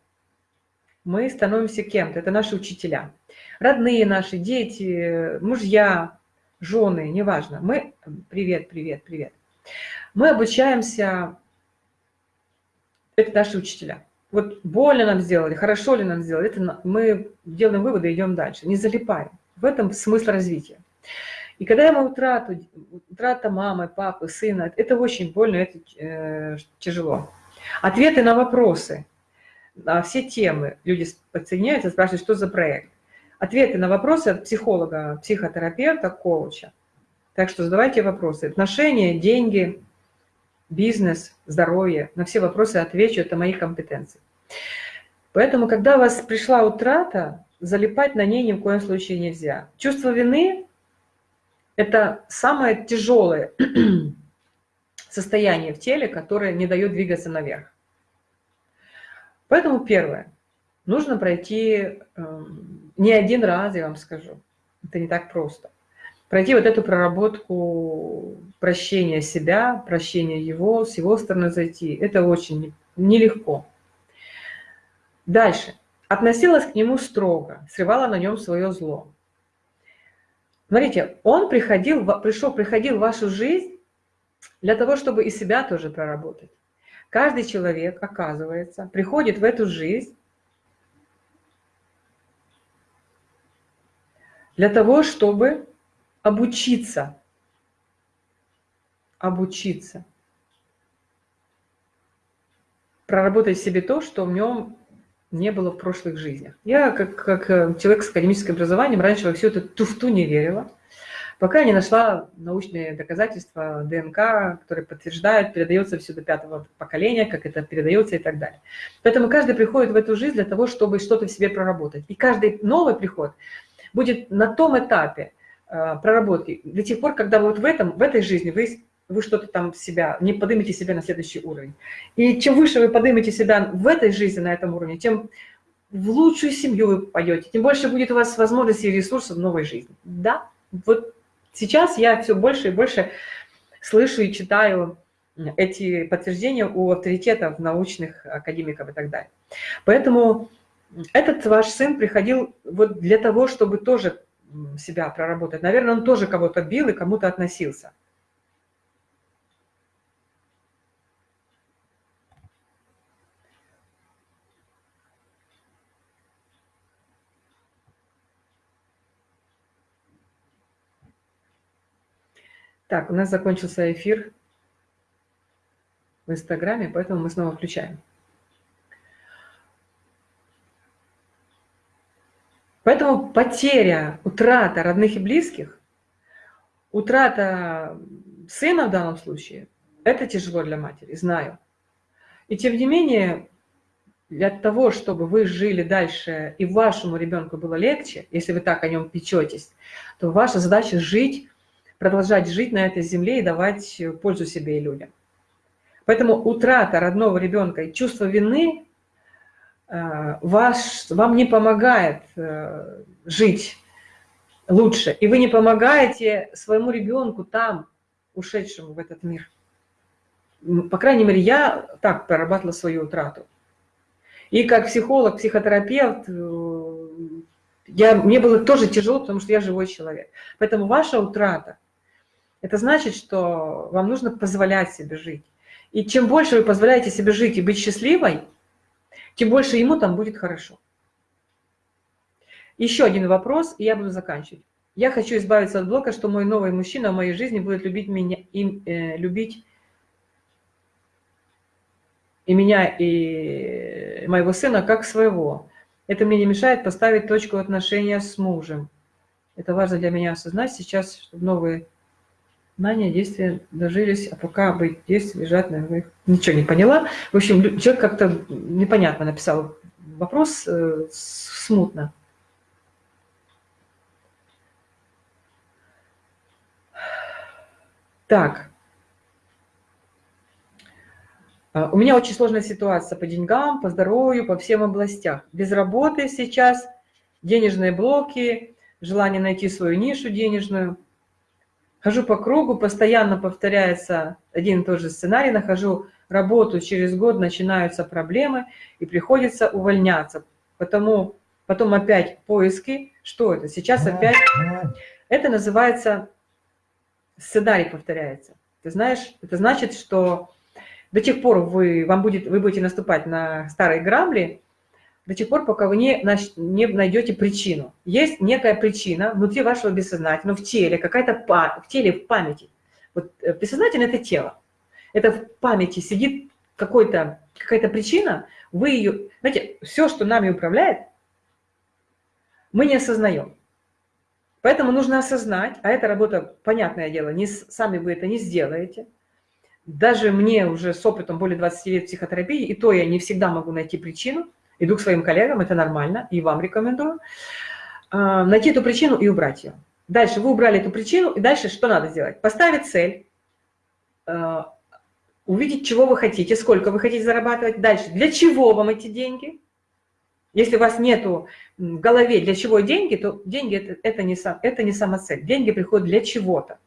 мы становимся кем-то. Это наши учителя. Родные наши, дети, мужья, жены, неважно. Мы... Привет, привет, привет. Мы обучаемся... Это наши учителя вот больно нам сделали, хорошо ли нам сделали, это мы делаем выводы идем дальше, не залипаем. В этом смысл развития. И когда мы утрату, утрата мамы, папы, сына, это очень больно, это э, тяжело. Ответы на вопросы, на все темы. Люди подсоединяются, спрашивают, что за проект. Ответы на вопросы от психолога, психотерапевта, коуча. Так что задавайте вопросы. Отношения, деньги, бизнес, здоровье. На все вопросы отвечу, это мои компетенции. Поэтому, когда у вас пришла утрата, залипать на ней ни в коем случае нельзя. Чувство вины – это самое тяжелое состояние в теле, которое не дает двигаться наверх. Поэтому первое. Нужно пройти э, не один раз, я вам скажу. Это не так просто пройти вот эту проработку прощения себя, прощения его, с его стороны зайти. Это очень нелегко. Дальше. Относилась к нему строго, срывала на нем свое зло. Смотрите, он приходил, пришел, приходил в вашу жизнь для того, чтобы и себя тоже проработать. Каждый человек, оказывается, приходит в эту жизнь для того, чтобы обучиться. Обучиться. Проработать в себе то, что в нем не было в прошлых жизнях. Я, как, как э, человек с академическим образованием, раньше во всю эту туфту не верила, пока не нашла научные доказательства ДНК, которые подтверждают, передается все до пятого поколения, как это передается и так далее. Поэтому каждый приходит в эту жизнь для того, чтобы что-то в себе проработать. И каждый новый приход будет на том этапе, Э, проработки до тех пор, когда вот в, этом, в этой жизни вы, вы что-то там себя, не поднимете себя на следующий уровень. И чем выше вы поднимете себя в этой жизни, на этом уровне, тем в лучшую семью вы пойдете, тем больше будет у вас возможностей и ресурсов в новой жизни. Да, вот Сейчас я все больше и больше слышу и читаю эти подтверждения у авторитетов научных академиков и так далее. Поэтому этот ваш сын приходил вот для того, чтобы тоже себя проработать. Наверное, он тоже кого-то бил и кому-то относился. Так, у нас закончился эфир в Инстаграме, поэтому мы снова включаем. Поэтому потеря, утрата родных и близких, утрата сына в данном случае, это тяжело для матери, знаю. И тем не менее, для того, чтобы вы жили дальше и вашему ребенку было легче, если вы так о нем печетесь, то ваша задача жить продолжать жить на этой земле и давать пользу себе и людям. Поэтому утрата родного ребенка и чувство вины э, ваш, вам не помогает э, жить лучше. И вы не помогаете своему ребенку там, ушедшему в этот мир. По крайней мере, я так прорабатывала свою утрату. И как психолог, психотерапевт, э, я, мне было тоже тяжело, потому что я живой человек. Поэтому ваша утрата – это значит, что вам нужно позволять себе жить. И чем больше вы позволяете себе жить и быть счастливой, тем больше ему там будет хорошо. Еще один вопрос, и я буду заканчивать. Я хочу избавиться от блока, что мой новый мужчина в моей жизни будет любить меня, и, э, любить и меня, и моего сына как своего. Это мне не мешает поставить точку отношения с мужем. Это важно для меня осознать сейчас, чтобы новые знания, действия дожились, а пока быть действия лежат на их. Ничего не поняла. В общем, человек как-то непонятно написал вопрос, э, смутно. Так. А, у меня очень сложная ситуация по деньгам, по здоровью, по всем областях. Без работы сейчас, денежные блоки, желание найти свою нишу денежную – Хожу по кругу, постоянно повторяется один и тот же сценарий, нахожу работу, через год начинаются проблемы и приходится увольняться. Потому, потом опять поиски. Что это? Сейчас опять... Это называется сценарий повторяется. Ты знаешь, это значит, что до тех пор вы, вам будет, вы будете наступать на старые грабли, до тех пор, пока вы не, не найдете причину. Есть некая причина внутри вашего бессознательного, в теле, какая-то в теле, в памяти. Вот э, бессознательное – это тело. Это в памяти сидит какая-то какая причина, вы ее... Знаете, все, что нами управляет, мы не осознаем. Поэтому нужно осознать, а эта работа, понятное дело, не, сами вы это не сделаете. Даже мне уже с опытом более 20 лет психотерапии, и то я не всегда могу найти причину – Иду к своим коллегам, это нормально, и вам рекомендую. А, найти эту причину и убрать ее. Дальше вы убрали эту причину, и дальше что надо сделать? Поставить цель, а, увидеть, чего вы хотите, сколько вы хотите зарабатывать. Дальше, для чего вам эти деньги? Если у вас нету в голове, для чего деньги, то деньги это, это, не, это не сама цель. Деньги приходят для чего-то.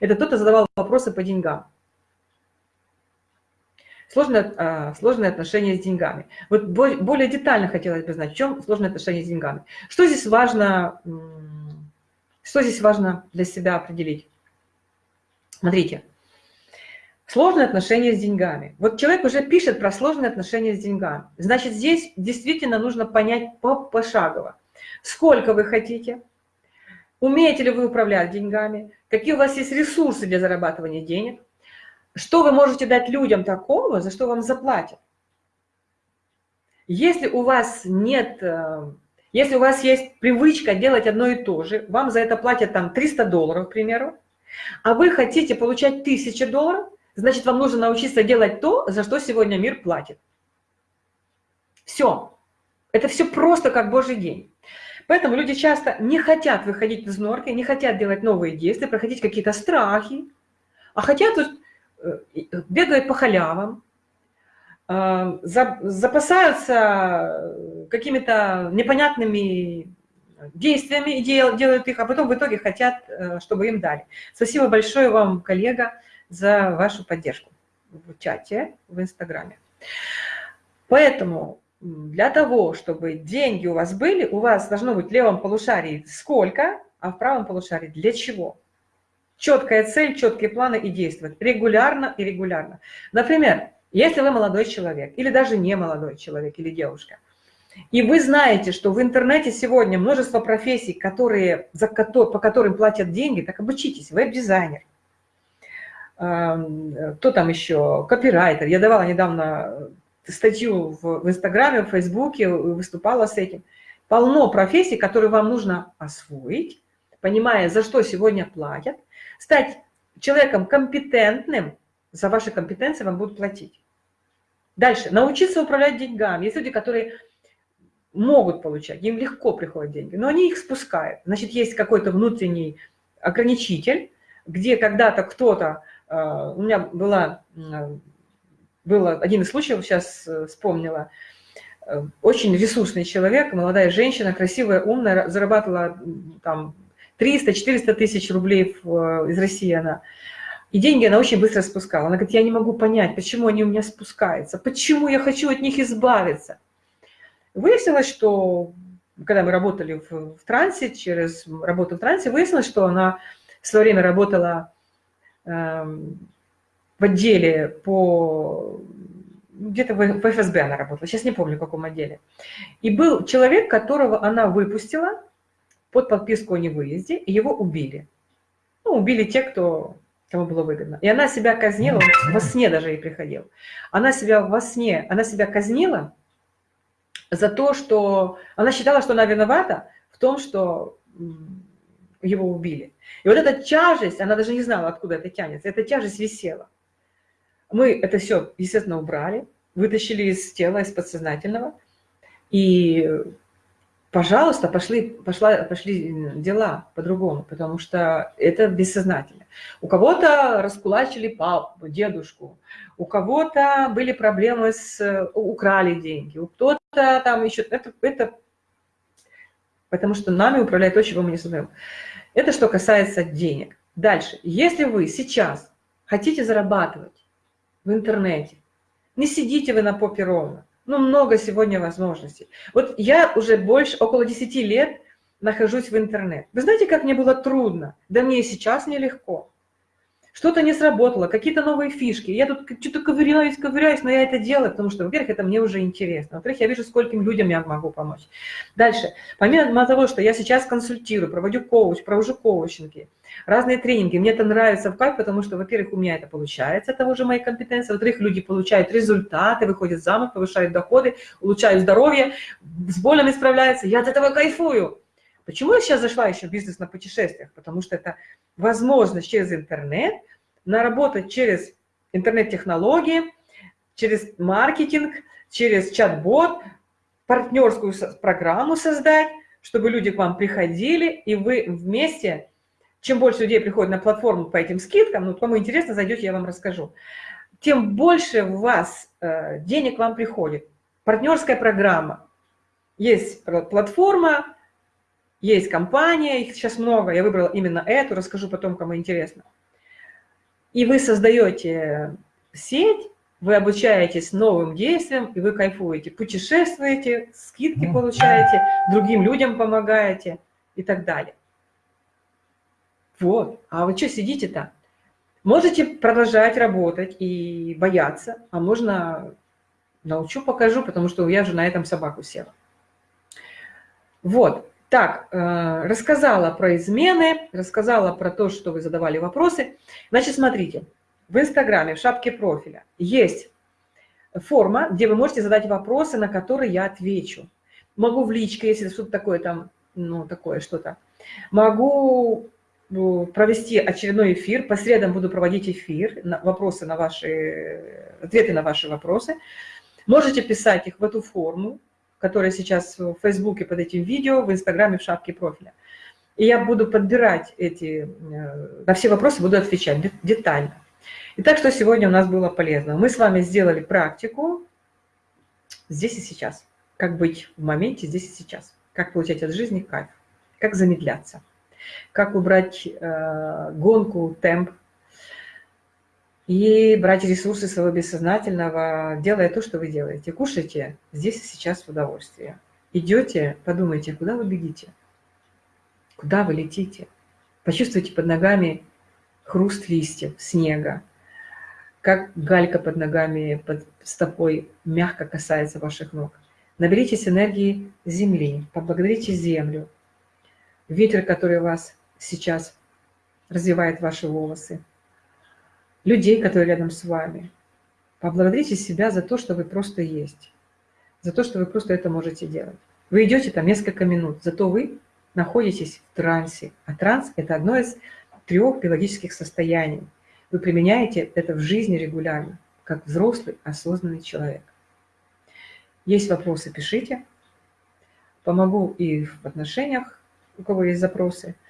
Это кто-то задавал вопросы по деньгам. Сложное, а, сложные отношения с деньгами. Вот более детально хотелось бы знать, в чем сложные отношения с деньгами. Что здесь важно, что здесь важно для себя определить? Смотрите, сложные отношения с деньгами. Вот человек уже пишет про сложные отношения с деньгами. Значит, здесь действительно нужно понять пошагово, сколько вы хотите, умеете ли вы управлять деньгами, какие у вас есть ресурсы для зарабатывания денег, что вы можете дать людям такого, за что вам заплатят? Если у вас нет, э, если у вас есть привычка делать одно и то же, вам за это платят там 300 долларов, к примеру, а вы хотите получать 1000 долларов, значит, вам нужно научиться делать то, за что сегодня мир платит. Все. Это все просто как божий день. Поэтому люди часто не хотят выходить из норки, не хотят делать новые действия, проходить какие-то страхи, а хотят Э, бегают по халявам, э, запасаются какими-то непонятными действиями делают их, а потом в итоге хотят, э, чтобы им дали. Спасибо большое вам, коллега, за вашу поддержку в чате, в Инстаграме. Поэтому для того, чтобы деньги у вас были, у вас должно быть в левом полушарии сколько, а в правом полушарии для чего. Четкая цель, четкие планы и действовать регулярно и регулярно. Например, если вы молодой человек, или даже не молодой человек, или девушка, и вы знаете, что в интернете сегодня множество профессий, которые, за, по которым платят деньги, так обучитесь, веб-дизайнер, кто там еще, копирайтер. Я давала недавно статью в, в Инстаграме, в Фейсбуке, выступала с этим. Полно профессий, которые вам нужно освоить, понимая, за что сегодня платят, стать человеком компетентным, за ваши компетенции вам будут платить. Дальше. Научиться управлять деньгами. Есть люди, которые могут получать, им легко приходят деньги, но они их спускают. Значит, есть какой-то внутренний ограничитель, где когда-то кто-то, э, у меня была, был один из случаев, сейчас э, вспомнила, э, очень ресурсный человек, молодая женщина, красивая, умная, зарабатывала там 300-400 тысяч рублей из России она. И деньги она очень быстро спускала. Она говорит, я не могу понять, почему они у меня спускаются, почему я хочу от них избавиться. Выяснилось, что когда мы работали в, в трансе, через работу в трансе, выяснилось, что она в свое время работала э, в отделе по... Где-то в, в ФСБ она работала, сейчас не помню, в каком отделе. И был человек, которого она выпустила под подписку о невыезде, и его убили. Ну, убили те, кто, кому было выгодно. И она себя казнила, во сне даже ей приходил. Она себя во сне, она себя казнила, за то, что она считала, что она виновата в том, что его убили. И вот эта тяжесть, она даже не знала, откуда это тянется, эта тяжесть висела. Мы это все, естественно, убрали, вытащили из тела, из подсознательного, и пожалуйста, пошли, пошла, пошли дела по-другому, потому что это бессознательно. У кого-то раскулачили папу, дедушку, у кого-то были проблемы с... украли деньги, у кто-то там еще... Это, это... Потому что нами управляет то, чего мы не создаем. Это что касается денег. Дальше. Если вы сейчас хотите зарабатывать в интернете, не сидите вы на попе ровно, ну, много сегодня возможностей. Вот я уже больше, около 10 лет нахожусь в интернет. Вы знаете, как мне было трудно? Да мне и сейчас нелегко. Что-то не сработало, какие-то новые фишки. Я тут что-то ковыряюсь, ковыряюсь, но я это делаю, потому что, во-первых, это мне уже интересно. Во-вторых, я вижу, скольким людям я могу помочь. Дальше. Помимо того, что я сейчас консультирую, проводю коуч, провожу коучинги, разные тренинги, мне это нравится в кайф, потому что, во-первых, у меня это получается, это уже мои компетенции, во-вторых, люди получают результаты, выходят замуж, повышают доходы, улучшают здоровье, с болями справляются. Я от этого кайфую. Почему я сейчас зашла еще в бизнес на путешествиях? Потому что это возможность через интернет наработать через интернет-технологии, через маркетинг, через чат-бот, партнерскую программу создать, чтобы люди к вам приходили, и вы вместе, чем больше людей приходит на платформу по этим скидкам, ну, кому интересно, зайдете, я вам расскажу, тем больше у вас э, денег вам приходит. Партнерская программа. Есть платформа, есть компания, их сейчас много, я выбрала именно эту, расскажу потом, кому интересно. И вы создаете сеть, вы обучаетесь новым действиям, и вы кайфуете, путешествуете, скидки получаете, другим людям помогаете и так далее. Вот, а вы что сидите-то? Можете продолжать работать и бояться, а можно научу, покажу, потому что я же на этом собаку села. Вот, так, э, рассказала про измены, рассказала про то, что вы задавали вопросы. Значит, смотрите, в Инстаграме, в шапке профиля есть форма, где вы можете задать вопросы, на которые я отвечу. Могу в личке, если что-то такое там, ну, такое что-то. Могу э, провести очередной эфир, по средам буду проводить эфир, вопросы на ваши, ответы на ваши вопросы. Можете писать их в эту форму, которая сейчас в Фейсбуке под этим видео, в Инстаграме в шапке профиля. И я буду подбирать эти, э, на все вопросы буду отвечать детально. Итак, что сегодня у нас было полезно? Мы с вами сделали практику здесь и сейчас. Как быть в моменте здесь и сейчас. Как получать от жизни кайф. как замедляться, как убрать э, гонку, темп, и брать ресурсы своего бессознательного, делая то, что вы делаете. Кушайте здесь и сейчас в удовольствие. Идете, подумайте, куда вы бегите, куда вы летите. Почувствуйте под ногами хруст листьев, снега, как галька под ногами, под стопой мягко касается ваших ног. Наберитесь энергии земли, поблагодарите землю, ветер, который вас сейчас развивает ваши волосы, людей, которые рядом с вами. Поблагодарите себя за то, что вы просто есть, за то, что вы просто это можете делать. Вы идете там несколько минут, зато вы находитесь в трансе. А транс – это одно из трех биологических состояний. Вы применяете это в жизни регулярно, как взрослый, осознанный человек. Есть вопросы, пишите. Помогу и в отношениях, у кого есть запросы –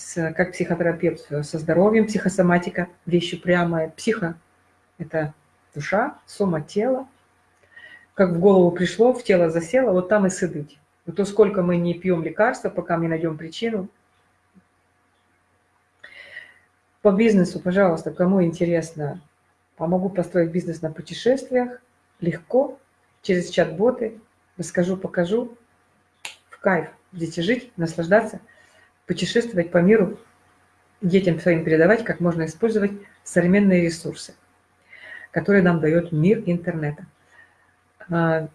с, как психотерапевт со здоровьем, психосоматика, вещь упрямая. Психо – это душа, сома – тело. Как в голову пришло, в тело засело, вот там и сидеть. Вот то, сколько мы не пьем лекарства, пока мы не найдем причину. По бизнесу, пожалуйста, кому интересно, помогу построить бизнес на путешествиях, легко, через чат-боты, расскажу, покажу, в кайф, будете жить, наслаждаться – путешествовать по миру, детям своим передавать, как можно использовать современные ресурсы, которые нам дает мир интернета. А,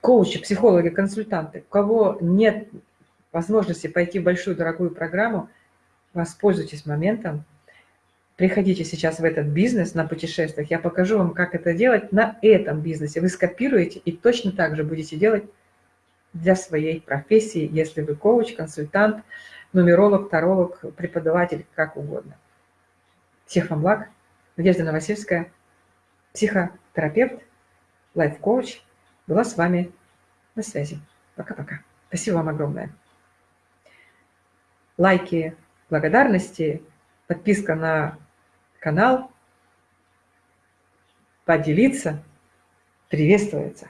коучи, психологи, консультанты, у кого нет возможности пойти в большую дорогую программу, воспользуйтесь моментом, приходите сейчас в этот бизнес на путешествиях, я покажу вам, как это делать на этом бизнесе. Вы скопируете и точно так же будете делать для своей профессии, если вы коуч, консультант, нумеролог, таролог, преподаватель, как угодно. Всех вам благ. Надежда Новосельская, психотерапевт, лайф-коуч, была с вами на связи. Пока-пока. Спасибо вам огромное. Лайки, благодарности, подписка на канал, поделиться, приветствуется.